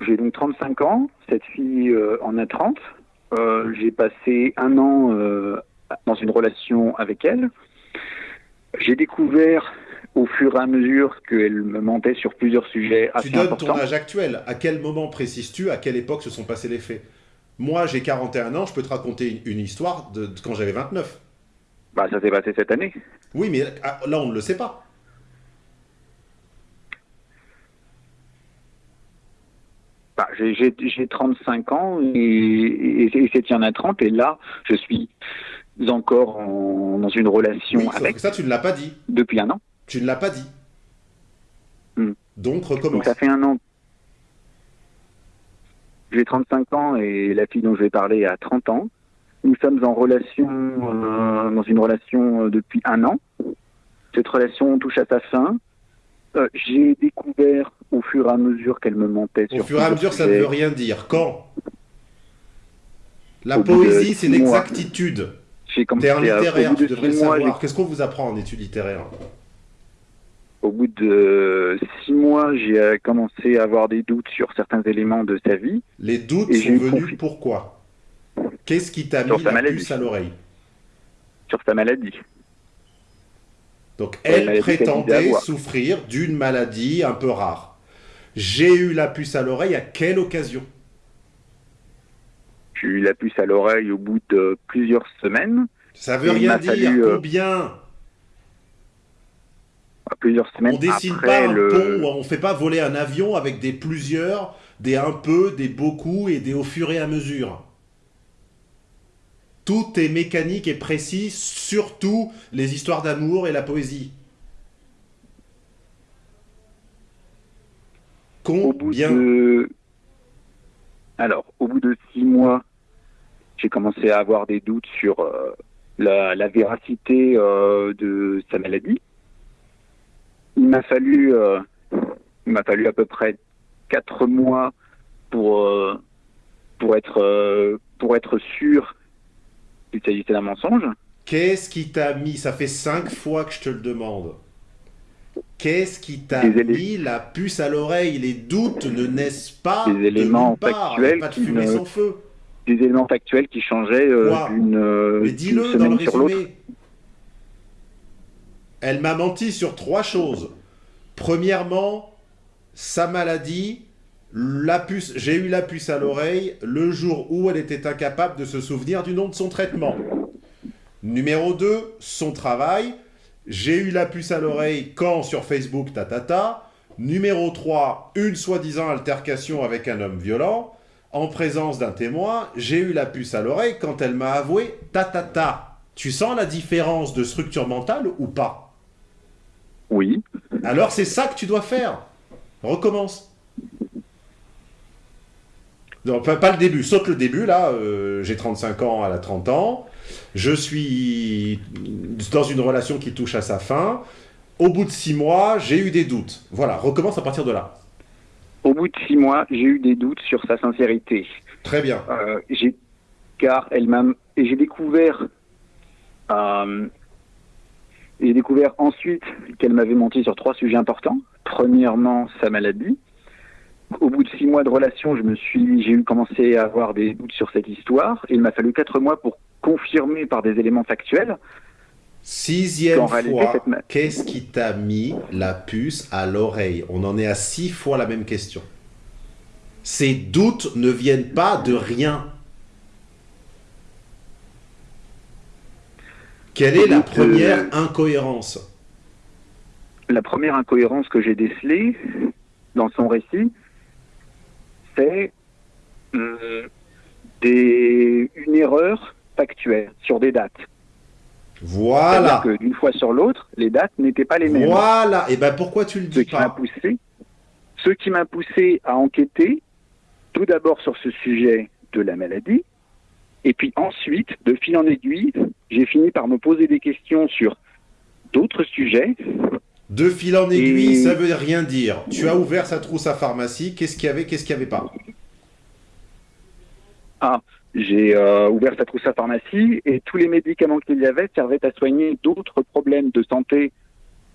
J'ai donc 35 ans, cette fille euh, en a 30. Euh, j'ai passé un an dans une relation avec elle. J'ai découvert au fur et à mesure qu'elle me mentait sur plusieurs sujets assez Tu donnes importants. ton âge actuel. À quel moment précises-tu À quelle époque se sont passés les faits? Moi, j'ai 41 ans, je peux te raconter une, histoire de, de quand j'avais 29. Bah, ça s'est passé cette année. Oui, mais ah, là, on ne le sait pas. Bah, j'ai- j'ai j'ai 35 ans et, et, et cette fille en a 30 et là, je suis encore en- dans une relation Oui, avec ça, tu ne l'as pas dit. depuis un an. Tu ne l'as pas dit. Hmm. Donc, recommence. Donc ça fait un an. J'ai 35 ans et la fille dont je vais parler a 30 ans. Nous sommes en relation, euh, dans une relation euh, depuis un an. cette relation touche à sa fin. Euh, J'ai découvert au fur et à mesure qu'elle me mentait. Au sur fur et à mesure, ça ne veut rien dire. Quand? La Au poésie, c'est l'exactitude. T'es un littéraire, tu de devrais le savoir. Qu'est-ce qu'on vous apprend en études littéraires Au bout de six mois, j'ai euh, commencé à avoir des doutes sur certains éléments de sa vie, Les doutes Et sont venus confi- pourquoi? Qu'est-ce qui t'a mis sa la maladie. puce à l'oreille? Sur sa maladie. Donc elle prétendait souffrir d'une maladie un peu rare. J'ai eu la puce à l'oreille à quelle occasion? J'ai eu la puce à l'oreille au bout de plusieurs semaines. Ça veut rien dire. fallu, euh, Combien? Plusieurs semaines On dessine après pas un le... pont, on fait pas voler un avion avec des plusieurs, des un peu, des beaucoup et des au fur et à mesure. Tout est mécanique et précis, surtout les histoires d'amour et la poésie. Au bout Combien de... Alors, au bout de six mois, j'ai commencé à avoir des doutes sur euh, la, la véracité euh, de sa maladie. Il m'a fallu, euh, il m'a fallu à peu près quatre mois pour euh, pour être euh, pour être sûr qu'il s'agissait d'un mensonge. Qu'est-ce qui t'a mis Ça fait cinq fois que je te le demande. Qu'est-ce qui t'a mis la puce à l'oreille? Les doutes ne naissent pas Des de éléments nulle part. Factuels pas de qui fumée ne- sans feu. Des éléments factuels qui changeaient euh, d'une euh, dis-le dans semaine le sur l'autre. Elle m'a menti sur trois choses. Premièrement, sa maladie, j'ai eu la puce à l'oreille le jour où elle était incapable de se souvenir du nom de son traitement. Numéro 2, son travail. J'ai eu la puce à l'oreille quand sur Facebook, ta ta ta. Numéro 3, une soi-disant altercation avec un homme violent. En présence d'un témoin, j'ai eu la puce à l'oreille quand elle m'a avoué ta ta ta. Tu sens la différence de structure mentale ou pas? Oui. Alors c'est ça que tu dois faire. Recommence. Non, pas, pas le début, saute le début, là, euh, j'ai 35 ans, elle a 30 ans, je suis dans une relation qui touche à sa fin, au bout de 6 mois, j'ai eu des doutes. Voilà, recommence à partir de là. Au bout de six mois, j'ai eu des doutes sur sa sincérité. Très bien. Euh, car elle m'a et j'ai découvert euh, j'ai découvert ensuite qu'elle m'avait menti sur trois sujets importants. Premièrement, sa maladie. Au bout de six mois de relation, je me suis j'ai eu commencé à avoir des doutes sur cette histoire. Et il m'a fallu quatre mois pour confirmer par des éléments factuels. Sixième fois, cette qu'est-ce qui t'a mis la puce à l'oreille? On en est à six fois la même question. Ces doutes ne viennent pas de rien. Quelle est la Doute, euh, première incohérence La première incohérence que j'ai décelée dans son récit, c'est euh, des, une erreur factuelle sur des dates. Voilà. C'est-à-dire que d'une fois sur l'autre, les dates n'étaient pas les mêmes. Voilà. Et ben pourquoi tu le Ce dis qui m'a pas poussé, ce qui m'a poussé à enquêter, tout d'abord sur ce sujet de la maladie, et puis ensuite, de fil en aiguille, j'ai fini par me poser des questions sur d'autres sujets. De fil en aiguille, Et- ça veut rien dire. Tu as ouvert sa trousse à pharmacie. Qu'est-ce qu'il y avait, qu'est-ce qu'il n'y avait pas J'ai euh, ouvert sa trousse à pharmacie et tous les médicaments qu'il y avait servaient à soigner d'autres problèmes de santé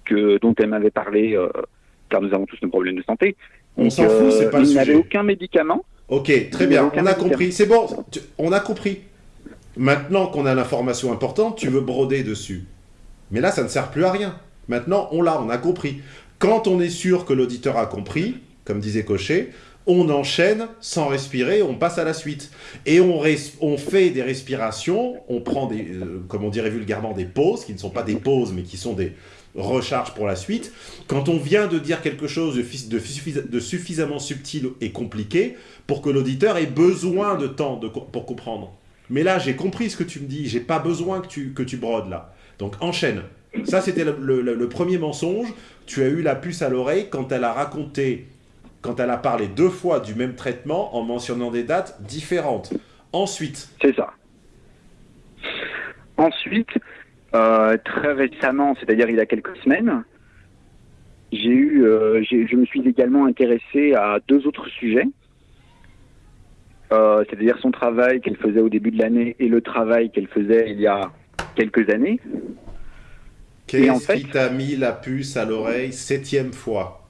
que dont elle m'avait parlé, euh, car nous avons tous nos problèmes de santé. On s'en fout, c'est pas le Il n'avait sujet. aucun médicament. Ok, très n'y bien, on a compris. C'est bon, on a compris. Maintenant qu'on a l'information importante, tu veux broder dessus. Mais là, ça ne sert plus à rien. Maintenant, on l'a, on a compris. Quand on est sûr que l'auditeur a compris, comme disait Cochet, on enchaîne sans respirer, on passe à la suite. Et on, fait des respirations, on prend des, euh, comme on dirait vulgairement, des pauses, qui ne sont pas des pauses, mais qui sont des recharges pour la suite. Quand on vient de dire quelque chose de, fis- de suffis- de suffisamment subtil et compliqué, pour que l'auditeur ait besoin de temps pour comprendre. Mais là, j'ai compris ce que tu me dis, j'ai pas besoin que tu, brodes là. Donc enchaîne. Ça, c'était le, premier mensonge. Tu as eu la puce à l'oreille quand elle a raconté, quand elle a parlé deux fois du même traitement en mentionnant des dates différentes. Ensuite, C'est ça. Ensuite, Euh, très récemment, c'est-à-dire il y a quelques semaines, j'ai eu, euh, je me suis également intéressé à deux autres sujets. Euh, c'est-à-dire son travail qu'elle faisait au début de l'année et le travail qu'elle faisait il y a quelques années. Et en Qu'est-ce fait- qui t'a mis la puce à l'oreille septième fois?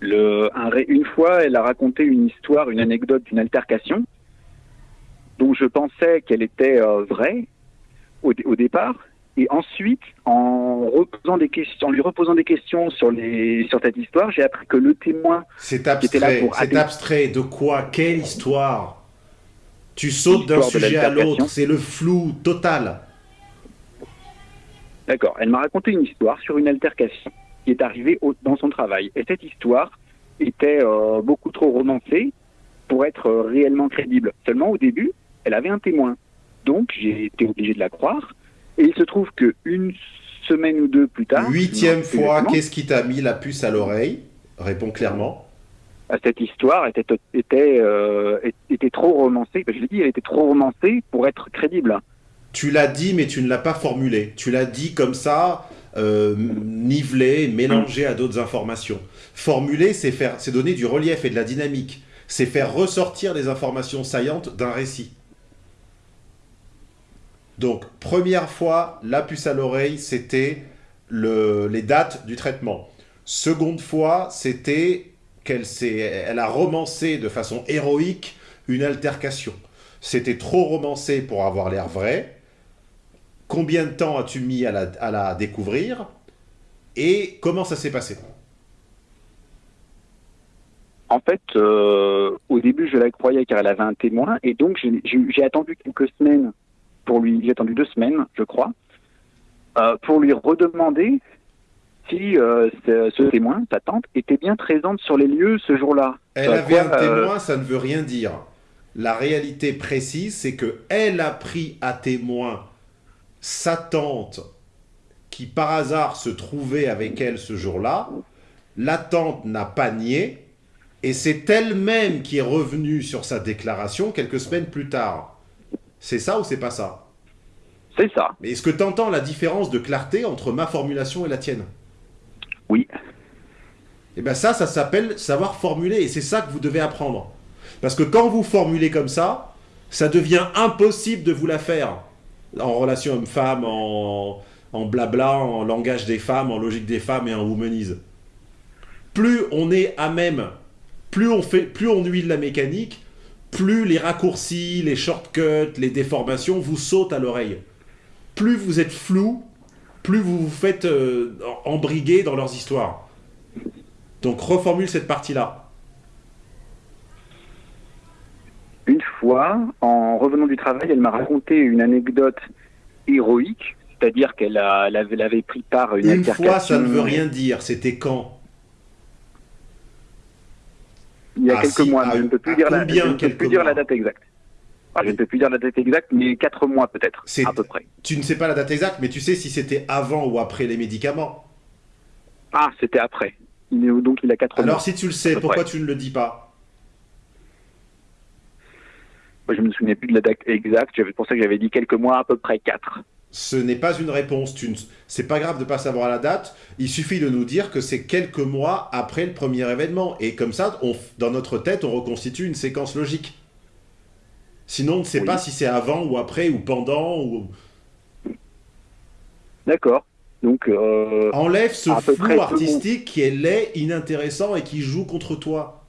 Le, un une fois, elle a raconté une histoire, une anecdote d'une altercation dont je pensais qu'elle était euh, vraie au, au départ. Et ensuite, en, reposant des questions, en lui reposant des questions sur, les, sur cette histoire, j'ai appris que le témoin, C'est était là pour C'est abstrait. De quoi? Quelle histoire? Tu sautes d'un sujet à l'autre. C'est le flou total. d'accord, elle m'a raconté une histoire sur une altercation qui est arrivée au- dans son travail. Et cette histoire était euh, beaucoup trop romancée pour être euh, réellement crédible. Seulement au début, elle avait un témoin. Donc j'ai été obligé de la croire. Et il se trouve que une semaine ou deux plus tard, Huitième fois, qu'est-ce qui t'a mis la puce à l'oreille? Réponds clairement. cette histoire était était euh, était trop romancée. Ben, Je l'ai dit, elle était trop romancée pour être crédible. Tu l'as dit, mais tu ne l'as pas formulé. Tu l'as dit comme ça, euh, nivelé, mélangé à d'autres informations. Formuler, c'est faire, c'est donner du relief et de la dynamique. C'est faire ressortir les informations saillantes d'un récit. Donc, première fois, la puce à l'oreille, c'était le- les dates du traitement. Seconde fois, c'était qu'elle elle a romancé de façon héroïque une altercation. C'était trop romancé pour avoir l'air vrai. Combien de temps as-tu mis à la, découvrir? Et comment ça s'est passé? En fait, euh, au début, je la croyais car elle avait un témoin, et donc j'ai attendu quelques semaines pour lui. J'ai attendu deux semaines, je crois, euh, pour lui redemander si euh, ce, ce témoin, sa tante, était bien présente sur les lieux ce jour-là. Elle Euh, avait quoi, un témoin, ça ne veut rien dire. La réalité précise, c'est que elle a pris à témoin sa tante qui par hasard se trouvait avec elle ce jour-là. La tante n'a pas nié et c'est elle-même qui est revenue sur sa déclaration quelques semaines plus tard. C'est ça ou c'est pas ça? C'est ça. Mais est-ce que tu entends la différence de clarté entre ma formulation et la tienne? Oui. Et bien ça, ça s'appelle savoir formuler, et c'est ça que vous devez apprendre. Parce que quand vous formulez comme ça, ça devient impossible de vous la faire. En relation homme-femme, en, en blabla, en langage des femmes, en logique des femmes et en womanise. Plus on est à même, plus on, fait, plus on huile la mécanique, plus les raccourcis, les shortcuts, les déformations vous sautent à l'oreille. Plus vous êtes flou, plus vous vous faites euh, embriguer dans leurs histoires. Donc reformule cette partie-là. Une fois, en revenant du travail, elle m'a raconté une anecdote héroïque, c'est-à-dire qu'elle avait, pris part à une, Une altercation. fois, ça ne veut rien dire. C'était quand? Il y a Ah, quelques si, mois, à- je ne peux plus dire la, ne peux plus dire date exacte. Ah, je ne peux plus dire la date exacte, mais quatre mois peut-être, à peu près. Tu ne sais pas la date exacte, mais tu sais si c'était avant ou après les médicaments. Ah, c'était après. Il est, donc il a quatre mois. Alors si tu le sais, pourquoi près. tu ne le dis pas? Moi, je me souvenais plus de la date exacte. C'est pour ça que j'avais dit quelques mois, à peu près quatre. Ce n'est pas une réponse. Tu ne... C'est pas grave de pas savoir la date. Il suffit de nous dire que c'est quelques mois après le premier événement. Et comme ça, on... dans notre tête, on reconstitue une séquence logique. Sinon, on ne sait Oui. pas si c'est avant ou après ou pendant. Ou... D'accord. Donc, euh, Enlève ce flou artistique qui est laid, inintéressant et qui joue contre toi.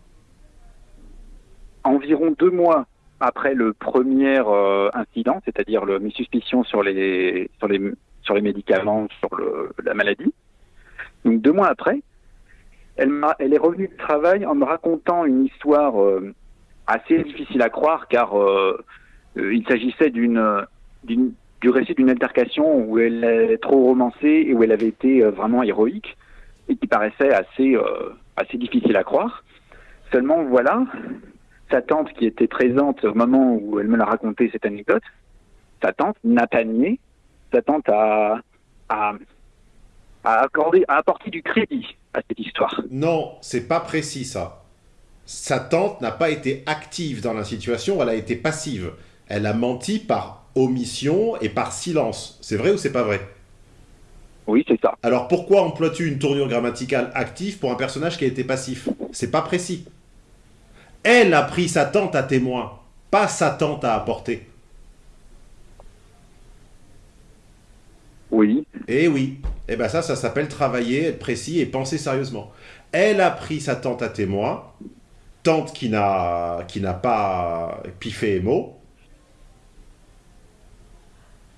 environ deux mois après le premier euh, incident, c'est-à-dire le- mes suspicions sur les, sur les, sur les médicaments, sur la maladie. Donc deux mois après, elle, est revenue du travail en me racontant une histoire euh, assez difficile à croire, car euh, il s'agissait d'une, du récit d'une altercation où elle est trop romancée et où elle avait été vraiment héroïque et qui paraissait assez, assez difficile à croire. Seulement, voilà, sa tante qui était présente au moment où elle me l'a raconté cette anecdote, sa tante n'a pas nié, sa tante a, a, a accordé, a apporté du crédit à cette histoire. Non, c'est pas précis ça. Sa tante n'a pas été active dans la situation, elle a été passive. Elle a menti par omission et par silence. C'est vrai ou c'est pas vrai? Oui, c'est ça. Alors pourquoi emploies-tu une tournure grammaticale active pour un personnage qui a été passif? C'est pas précis. Elle a pris sa tante à témoin, pas sa tante à apporter. Oui. Eh oui. Eh ben ça, ça s'appelle travailler, être précis et penser sérieusement. Elle a pris sa tante à témoin, tante qui n'a pas piffé et mot.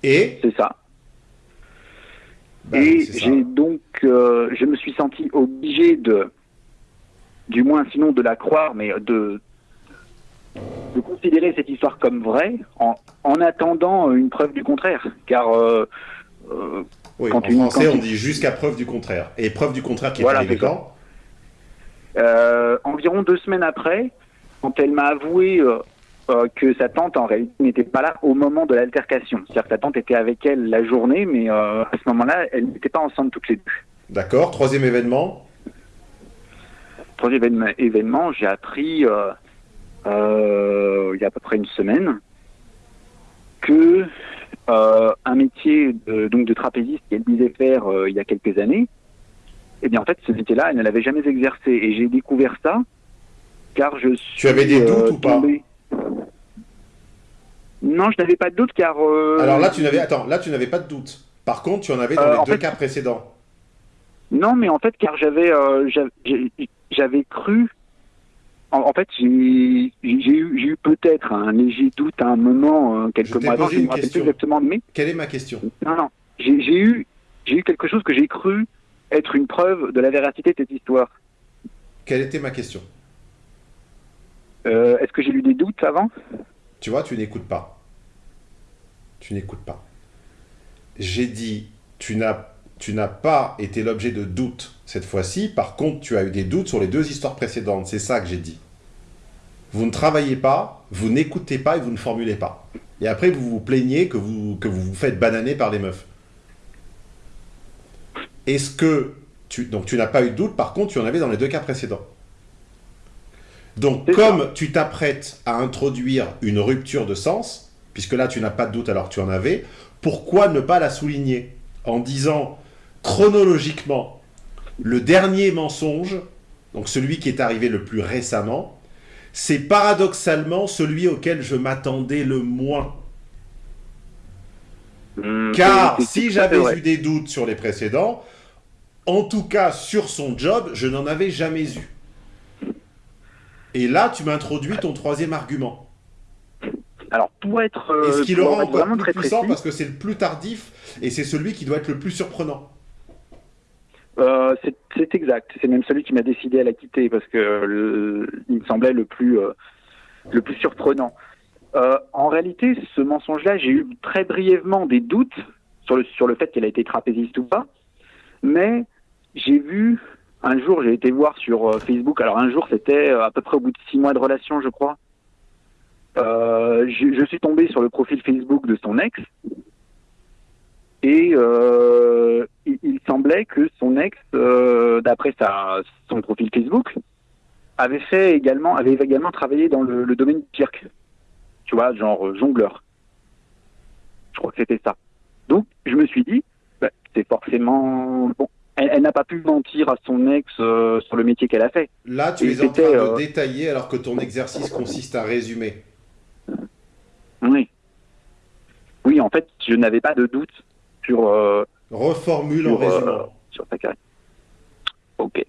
Et C'est ça. Ben, et j'ai donc, euh, je me suis senti obligé de, du moins sinon de la croire, mais de, de considérer cette histoire comme vraie en, en attendant une preuve du contraire. Car euh, euh, Oui, quand en tu- français, quand on dit jusqu'à preuve du contraire. Et preuve du contraire qui est Voilà, arrivée quand? Euh, environ deux semaines après, quand elle m'a avoué euh, euh, que sa tante en réalité n'était pas là au moment de l'altercation. C'est-à-dire que sa tante était avec elle la journée, mais euh, à ce moment-là, elles n'étaient pas ensemble toutes les deux. D'accord. Troisième événement? Troisième événement, j'ai appris euh, euh, il y a à peu près une semaine que euh, un métier de, donc de trapéziste qu'elle disait faire il y a quelques années, eh bien en fait ce métier-là, elle ne l'avait jamais exercé et j'ai découvert ça car je suis Tu avais des doutes ou pas Non, je n'avais pas de doute car Alors là, tu n'avais attends, là tu n'avais pas de doute. Par contre, tu en avais dans les deux fait- cas précédents. Non, mais en fait, car j'avais, euh, j'avais- cru. En, en fait, j'ai eu, peut-être un léger doute à un moment, euh, quelques Je mois avant. posé Je ne une me rappelle plus question. exactement, mais Quelle est ma question? Non, non, j'ai j'ai eu, j'ai eu quelque chose que j'ai cru être une preuve de la véracité de cette histoire. Quelle était ma question? Euh, Est-ce que j'ai eu des doutes avant? Tu vois, tu n'écoutes pas. Tu n'écoutes pas. J'ai dit, tu n'as, tu n'as pas été l'objet de doutes cette fois-ci. Par contre, tu as eu des doutes sur les deux histoires précédentes. C'est ça que j'ai dit. Vous ne travaillez pas, vous n'écoutez pas et vous ne formulez pas. Et après, vous vous plaignez que vous, que vous vous faites bananer par les meufs. Est-ce que tu, donc tu n'as pas eu de doute, par contre, tu en avais dans les deux cas précédents. Donc, comme tu t'apprêtes à introduire une rupture de sens, puisque là tu n'as pas de doute alors que tu en avais, pourquoi ne pas la souligner en disant chronologiquement le dernier mensonge, donc celui qui est arrivé le plus récemment, c'est paradoxalement celui auquel je m'attendais le moins. Hum, Car si j'avais eu des doutes sur les précédents, en tout cas sur son job, je n'en avais jamais eu. Et là, tu m'introduis ton troisième argument. Alors pour être, euh, Et ce qui le rend encore vraiment plus très puissant précis, parce que c'est le plus tardif et c'est celui qui doit être le plus surprenant. Euh, c'est exact. C'est même celui qui m'a décidé à la quitter parce que le- il me semblait le plus euh, le plus surprenant. Euh, en réalité, ce mensonge-là, j'ai eu très brièvement des doutes sur le sur le fait qu'elle a été trapéziste ou pas, mais j'ai vu un jour, j'ai été voir sur euh, Facebook. Alors un jour, c'était euh, à peu près au bout de six mois de relation, je crois. Euh, je suis tombé sur le profil Facebook de son ex et euh, il, il semblait que son ex, euh, d'après sa, son profil Facebook, avait fait également, avait également travaillé dans le, le domaine du cirque. Tu vois, genre euh, jongleur. Je crois que c'était ça. Donc, je me suis dit, bah, c'est forcément bon. Elle, elle n'a pas pu mentir à son ex euh, sur le métier qu'elle a fait. Là, tu Et es en train de détailler alors que ton exercice consiste à résumer. Oui. Oui, en fait, je n'avais pas de doute sur euh, Reformule en sur, euh, sur sa carrière. Ok.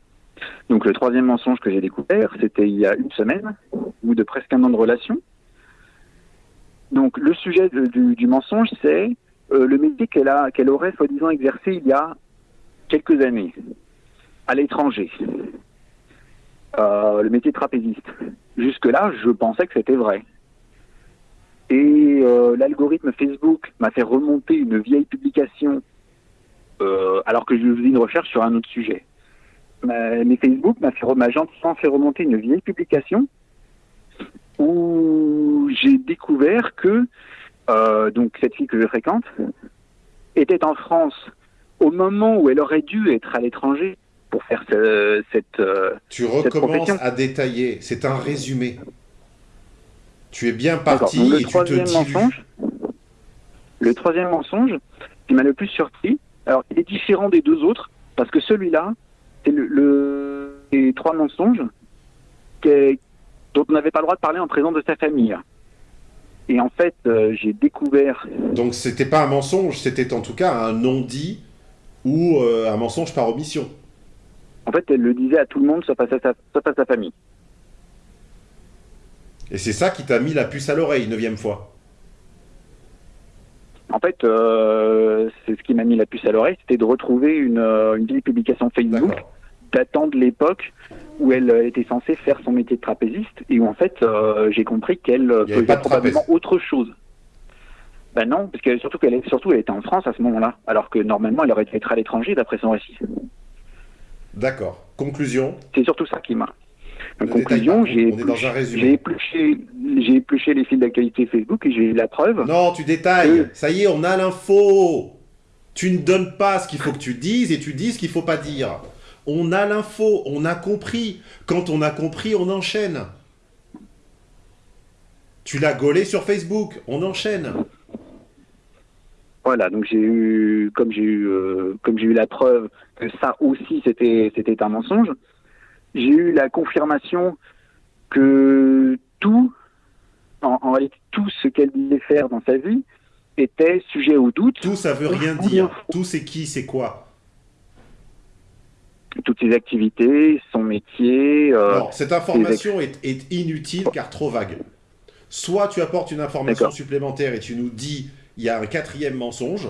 Donc le troisième mensonge que j'ai découvert, c'était il y a une semaine, ou de presque un an de relation. Donc le sujet de- du, du mensonge, c'est euh, le métier qu'elle a, qu'elle aurait soi-disant exercé il y a quelques années, à l'étranger. Euh, le métier de trapéziste. Jusque-là, je pensais que c'était vrai. Et euh, l'algorithme Facebook m'a fait remonter une vieille publication euh, alors que je faisais une recherche sur un autre sujet. Ma- Mais Facebook m'a fait, m'a fait remonter une vieille publication où j'ai découvert que euh, donc cette fille que je fréquente était en France au moment où elle aurait dû être à l'étranger pour faire ce- cette Tu recommences profession. à détailler. C'est un résumé. Tu es bien parti le et tu te troisième dilues. mensonge. Le troisième mensonge, qui m'a le plus surpris, alors il est différent des deux autres, parce que celui-là, c'est le, le les trois mensonges qui- dont on n'avait pas le droit de parler en présence de sa famille. Et en fait, euh, j'ai découvert Donc c'était pas un mensonge, c'était en tout cas un non-dit ou euh, un mensonge par omission. En fait, elle le disait à tout le monde, sauf à sa, sauf à sa famille. Et c'est ça qui t'a mis la puce à l'oreille, neuvième fois. En fait, euh, c'est ce qui m'a mis la puce à l'oreille, c'était de retrouver une, euh, une vieille publication Facebook datant de l'époque où elle euh, était censée faire son métier de trapéziste et où en fait euh, j'ai compris qu'elle faisait probablement autre chose. Ben non, parce que surtout qu'elle surtout elle était en France à ce moment-là, alors que normalement elle aurait dû être à l'étranger d'après son récit. D'accord. Conclusion. C'est surtout ça qui m'a. En Ne conclusion, j'ai épluché- les fils d'actualité Facebook et j'ai eu la preuve. Non, tu détailles. Ça y est, on a l'info. Tu ne donnes pas ce qu'il faut que tu dises et tu dis ce qu'il faut pas dire. On a l'info, on a compris. Quand on a compris, on enchaîne. Tu l'as gaulé sur Facebook, on enchaîne. Voilà, donc j'ai eu, comme j'ai eu, euh, comme j'ai eu la preuve que ça aussi c'était, c'était un mensonge. J'ai eu la confirmation que tout, en, en réalité, tout ce qu'elle disait faire dans sa vie était sujet au doute. Tout, ça veut rien dire. Tout, c'est qui, c'est quoi? Toutes ses activités, son métier. euh, Non, cette information est, est inutile car trop vague. Soit tu apportes une information supplémentaire et tu nous dis il y a un quatrième mensonge,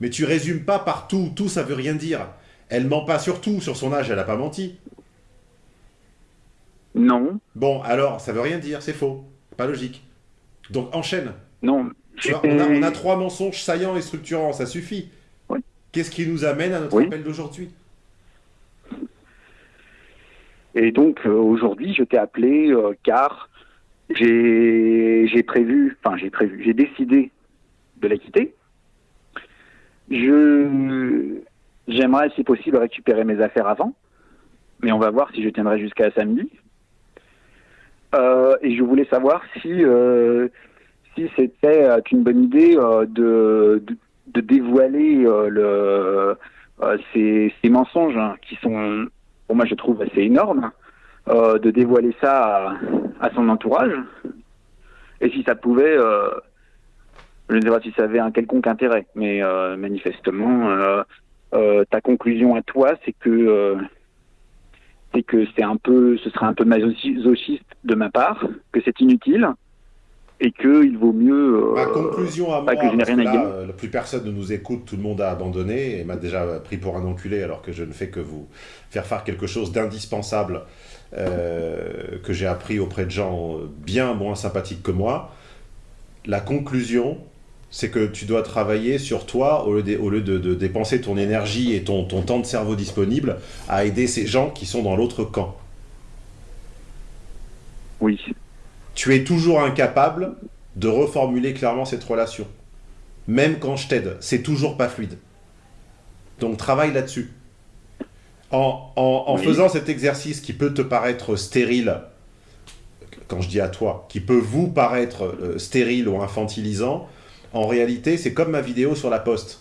mais tu résumes pas par tout. Tout, ça veut rien dire. Elle ment pas sur tout. Sur son âge, elle a pas menti. Non, Bon, alors, ça veut rien dire, c'est faux. Pas logique. Donc enchaîne. non. Tu vois, on, a, on a trois mensonges saillants et structurants, ça suffit. Oui. Qu'est-ce qui nous amène à notre Oui. appel d'aujourd'hui? Et donc euh, aujourd'hui, je t'ai appelé euh, car j'ai j'ai prévu, enfin j'ai prévu, j'ai décidé de la quitter. Je j'aimerais si possible récupérer mes affaires avant, mais on va voir si je tiendrai jusqu'à samedi. Euh, et je voulais savoir si euh, si c'était euh, une bonne idée de, de de dévoiler le ces, ces mensonges hein, qui sont pour moi je trouve assez énorme, euh, de dévoiler ça à, à son entourage. Et si ça pouvait, je ne sais pas si ça avait un quelconque intérêt, mais euh, manifestement, euh, euh, ta conclusion à toi, c'est que c'est que c'est un peu, ce serait un peu masochiste de ma part, que c'est inutile et que il vaut mieux. euh, Ma conclusion à moi, que je parce rien que à là, dire. euh, plus personne ne nous écoute, tout le monde a abandonné et m'a déjà pris pour un enculé alors que je ne fais que vous faire faire quelque chose d'indispensable euh, que j'ai appris auprès de gens bien moins sympathiques que moi. La conclusion, c'est que tu dois travailler sur toi au lieu de, au lieu de- de dépenser ton énergie et ton, ton temps de cerveau disponible à aider ces gens qui sont dans l'autre camp. Oui, tu es toujours incapable de reformuler clairement cette relation. Même quand je t'aide, c'est toujours pas fluide. Donc travaille là-dessus. En, en- en Oui. faisant cet exercice qui peut te paraître stérile, quand je dis à toi, qui peut vous paraître euh, stérile ou infantilisant, en réalité, c'est comme ma vidéo sur la poste.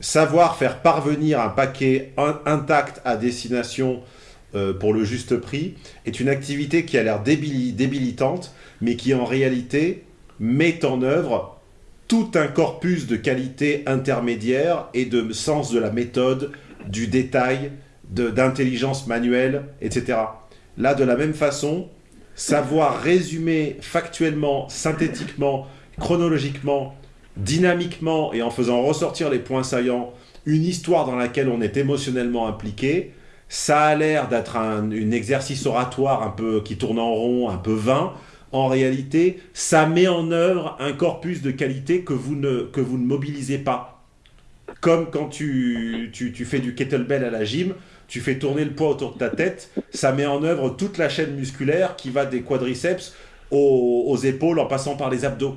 Savoir faire parvenir un paquet in- intact à destination euh, pour le juste prix est une activité qui a l'air débili- débilitante, mais qui en réalité met en œuvre tout un corpus de qualités intermédiaires et de sens de la méthode, du détail, d'intelligence manuelle, etc. Là, de la même façon, savoir résumer factuellement, synthétiquement, chronologiquement, dynamiquement et en faisant ressortir les points saillants, une histoire dans laquelle on est émotionnellement impliqué, ça a l'air d'être un, exercice oratoire un peu qui tourne en rond, un peu vain. En réalité, ça met en œuvre un corpus de qualité que vous ne, que vous ne mobilisez pas. Comme quand tu, tu, tu fais du kettlebell à la gym, tu fais tourner le poids autour de ta tête, ça met en œuvre toute la chaîne musculaire qui va des quadriceps aux, aux épaules en passant par les abdos.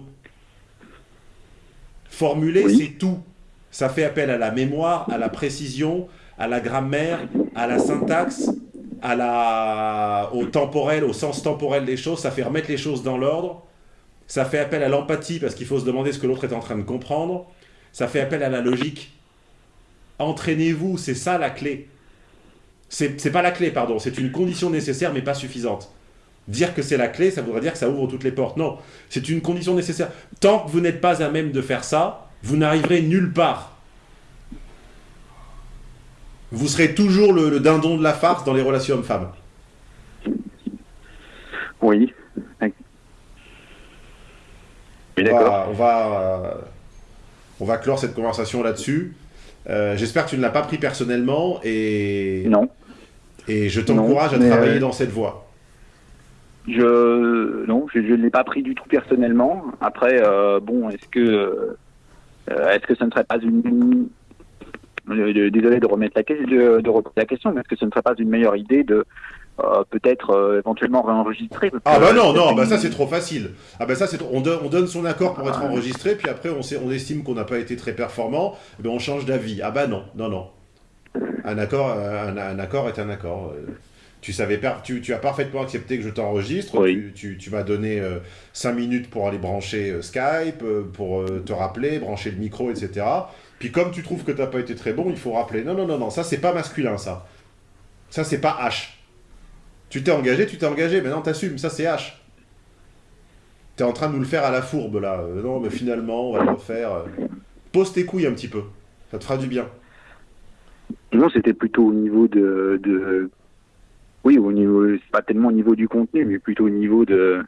Formuler, Oui. c'est tout. Ça fait appel à la mémoire, à la précision, à la grammaire, à la syntaxe, à la... au temporel, au sens temporel des choses. Ça fait remettre les choses dans l'ordre. Ça fait appel à l'empathie parce qu'il faut se demander ce que l'autre est en train de comprendre. Ça fait appel à la logique. Entraînez-vous, c'est ça la clé. C'est c'est pas la clé, pardon, c'est une condition nécessaire mais pas suffisante. Dire que c'est la clé, ça voudrait dire que ça ouvre toutes les portes. Non, c'est une condition nécessaire. Tant que vous n'êtes pas à même de faire ça, vous n'arriverez nulle part. Vous serez toujours le, le dindon de la farce dans les relations hommes-femmes. Oui. On d'accord. va, on, va, euh, on va clore cette conversation là-dessus. Euh, J'espère que tu ne l'as pas pris personnellement et, Non. et je t'encourage à travailler euh, dans cette voie. Je non, je ne l'ai pas pris du tout personnellement. Après, euh, bon, est-ce que euh, est-ce que ce ne serait pas une euh, désolé de remettre la, que- de, de reposer la question, mais est-ce que ce ne serait pas une meilleure idée de euh, peut-être euh, éventuellement réenregistrer Ah bah non, non, bah ça c'est trop facile. Ah bah ça c'est on, donne- on donne son accord pour être enregistré, puis après on, sait, on estime qu'on n'a pas été très performant, ben on change d'avis. Ah bah non, non, non. Un accord, un, un accord est un accord. Euh, Tu, savais tu, tu as parfaitement accepté que je t'enregistre, Oui. tu, tu, tu m'as donné 5 minutes pour aller brancher euh, Skype, euh, pour euh, te rappeler, brancher le micro, etc. Puis comme tu trouves que t'as pas été très bon, il faut rappeler. Non, non, non, non, ça c'est pas masculin ça. Ça c'est pas H. Tu t'es engagé, tu t'es engagé, maintenant t'assumes, ça c'est H. T'es en train de nous le faire à la fourbe là. Euh, non, mais finalement, on va le refaire. euh. Pose tes couilles un petit peu. Ça te fera du bien. Non, c'était plutôt au niveau de, de oui, au niveau, c'est pas tellement au niveau du contenu, mais plutôt au niveau de,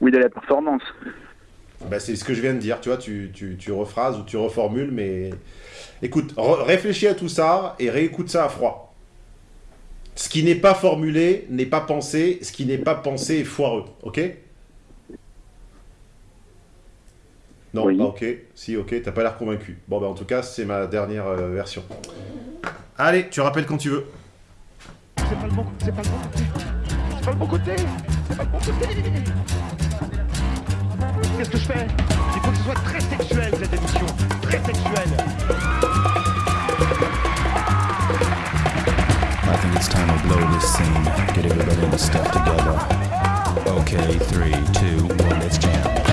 oui, de la performance. Bah, c'est ce que je viens de dire, tu vois, tu, tu, tu rephrases ou tu reformules, mais écoute, réfléchis à tout ça et réécoute ça à froid. Ce qui n'est pas formulé n'est pas pensé, ce qui n'est pas pensé est foireux, ok? Non, Oui. ok. Si, ok, t'as pas l'air convaincu. Bon, bah en tout cas, c'est ma dernière euh, version. Allez, tu rappelles quand tu veux. C'est pas le bon, c'est pas le bon côté. C'est pas le bon côté. C'est pas le bon côté. Qu'est-ce que je fais? Il faut que ce soit très sexuel cette émission. Très sexuel. I think it's time to blow this scene. Get everybody in the stuff together. Okay, three, two, one, let's jam.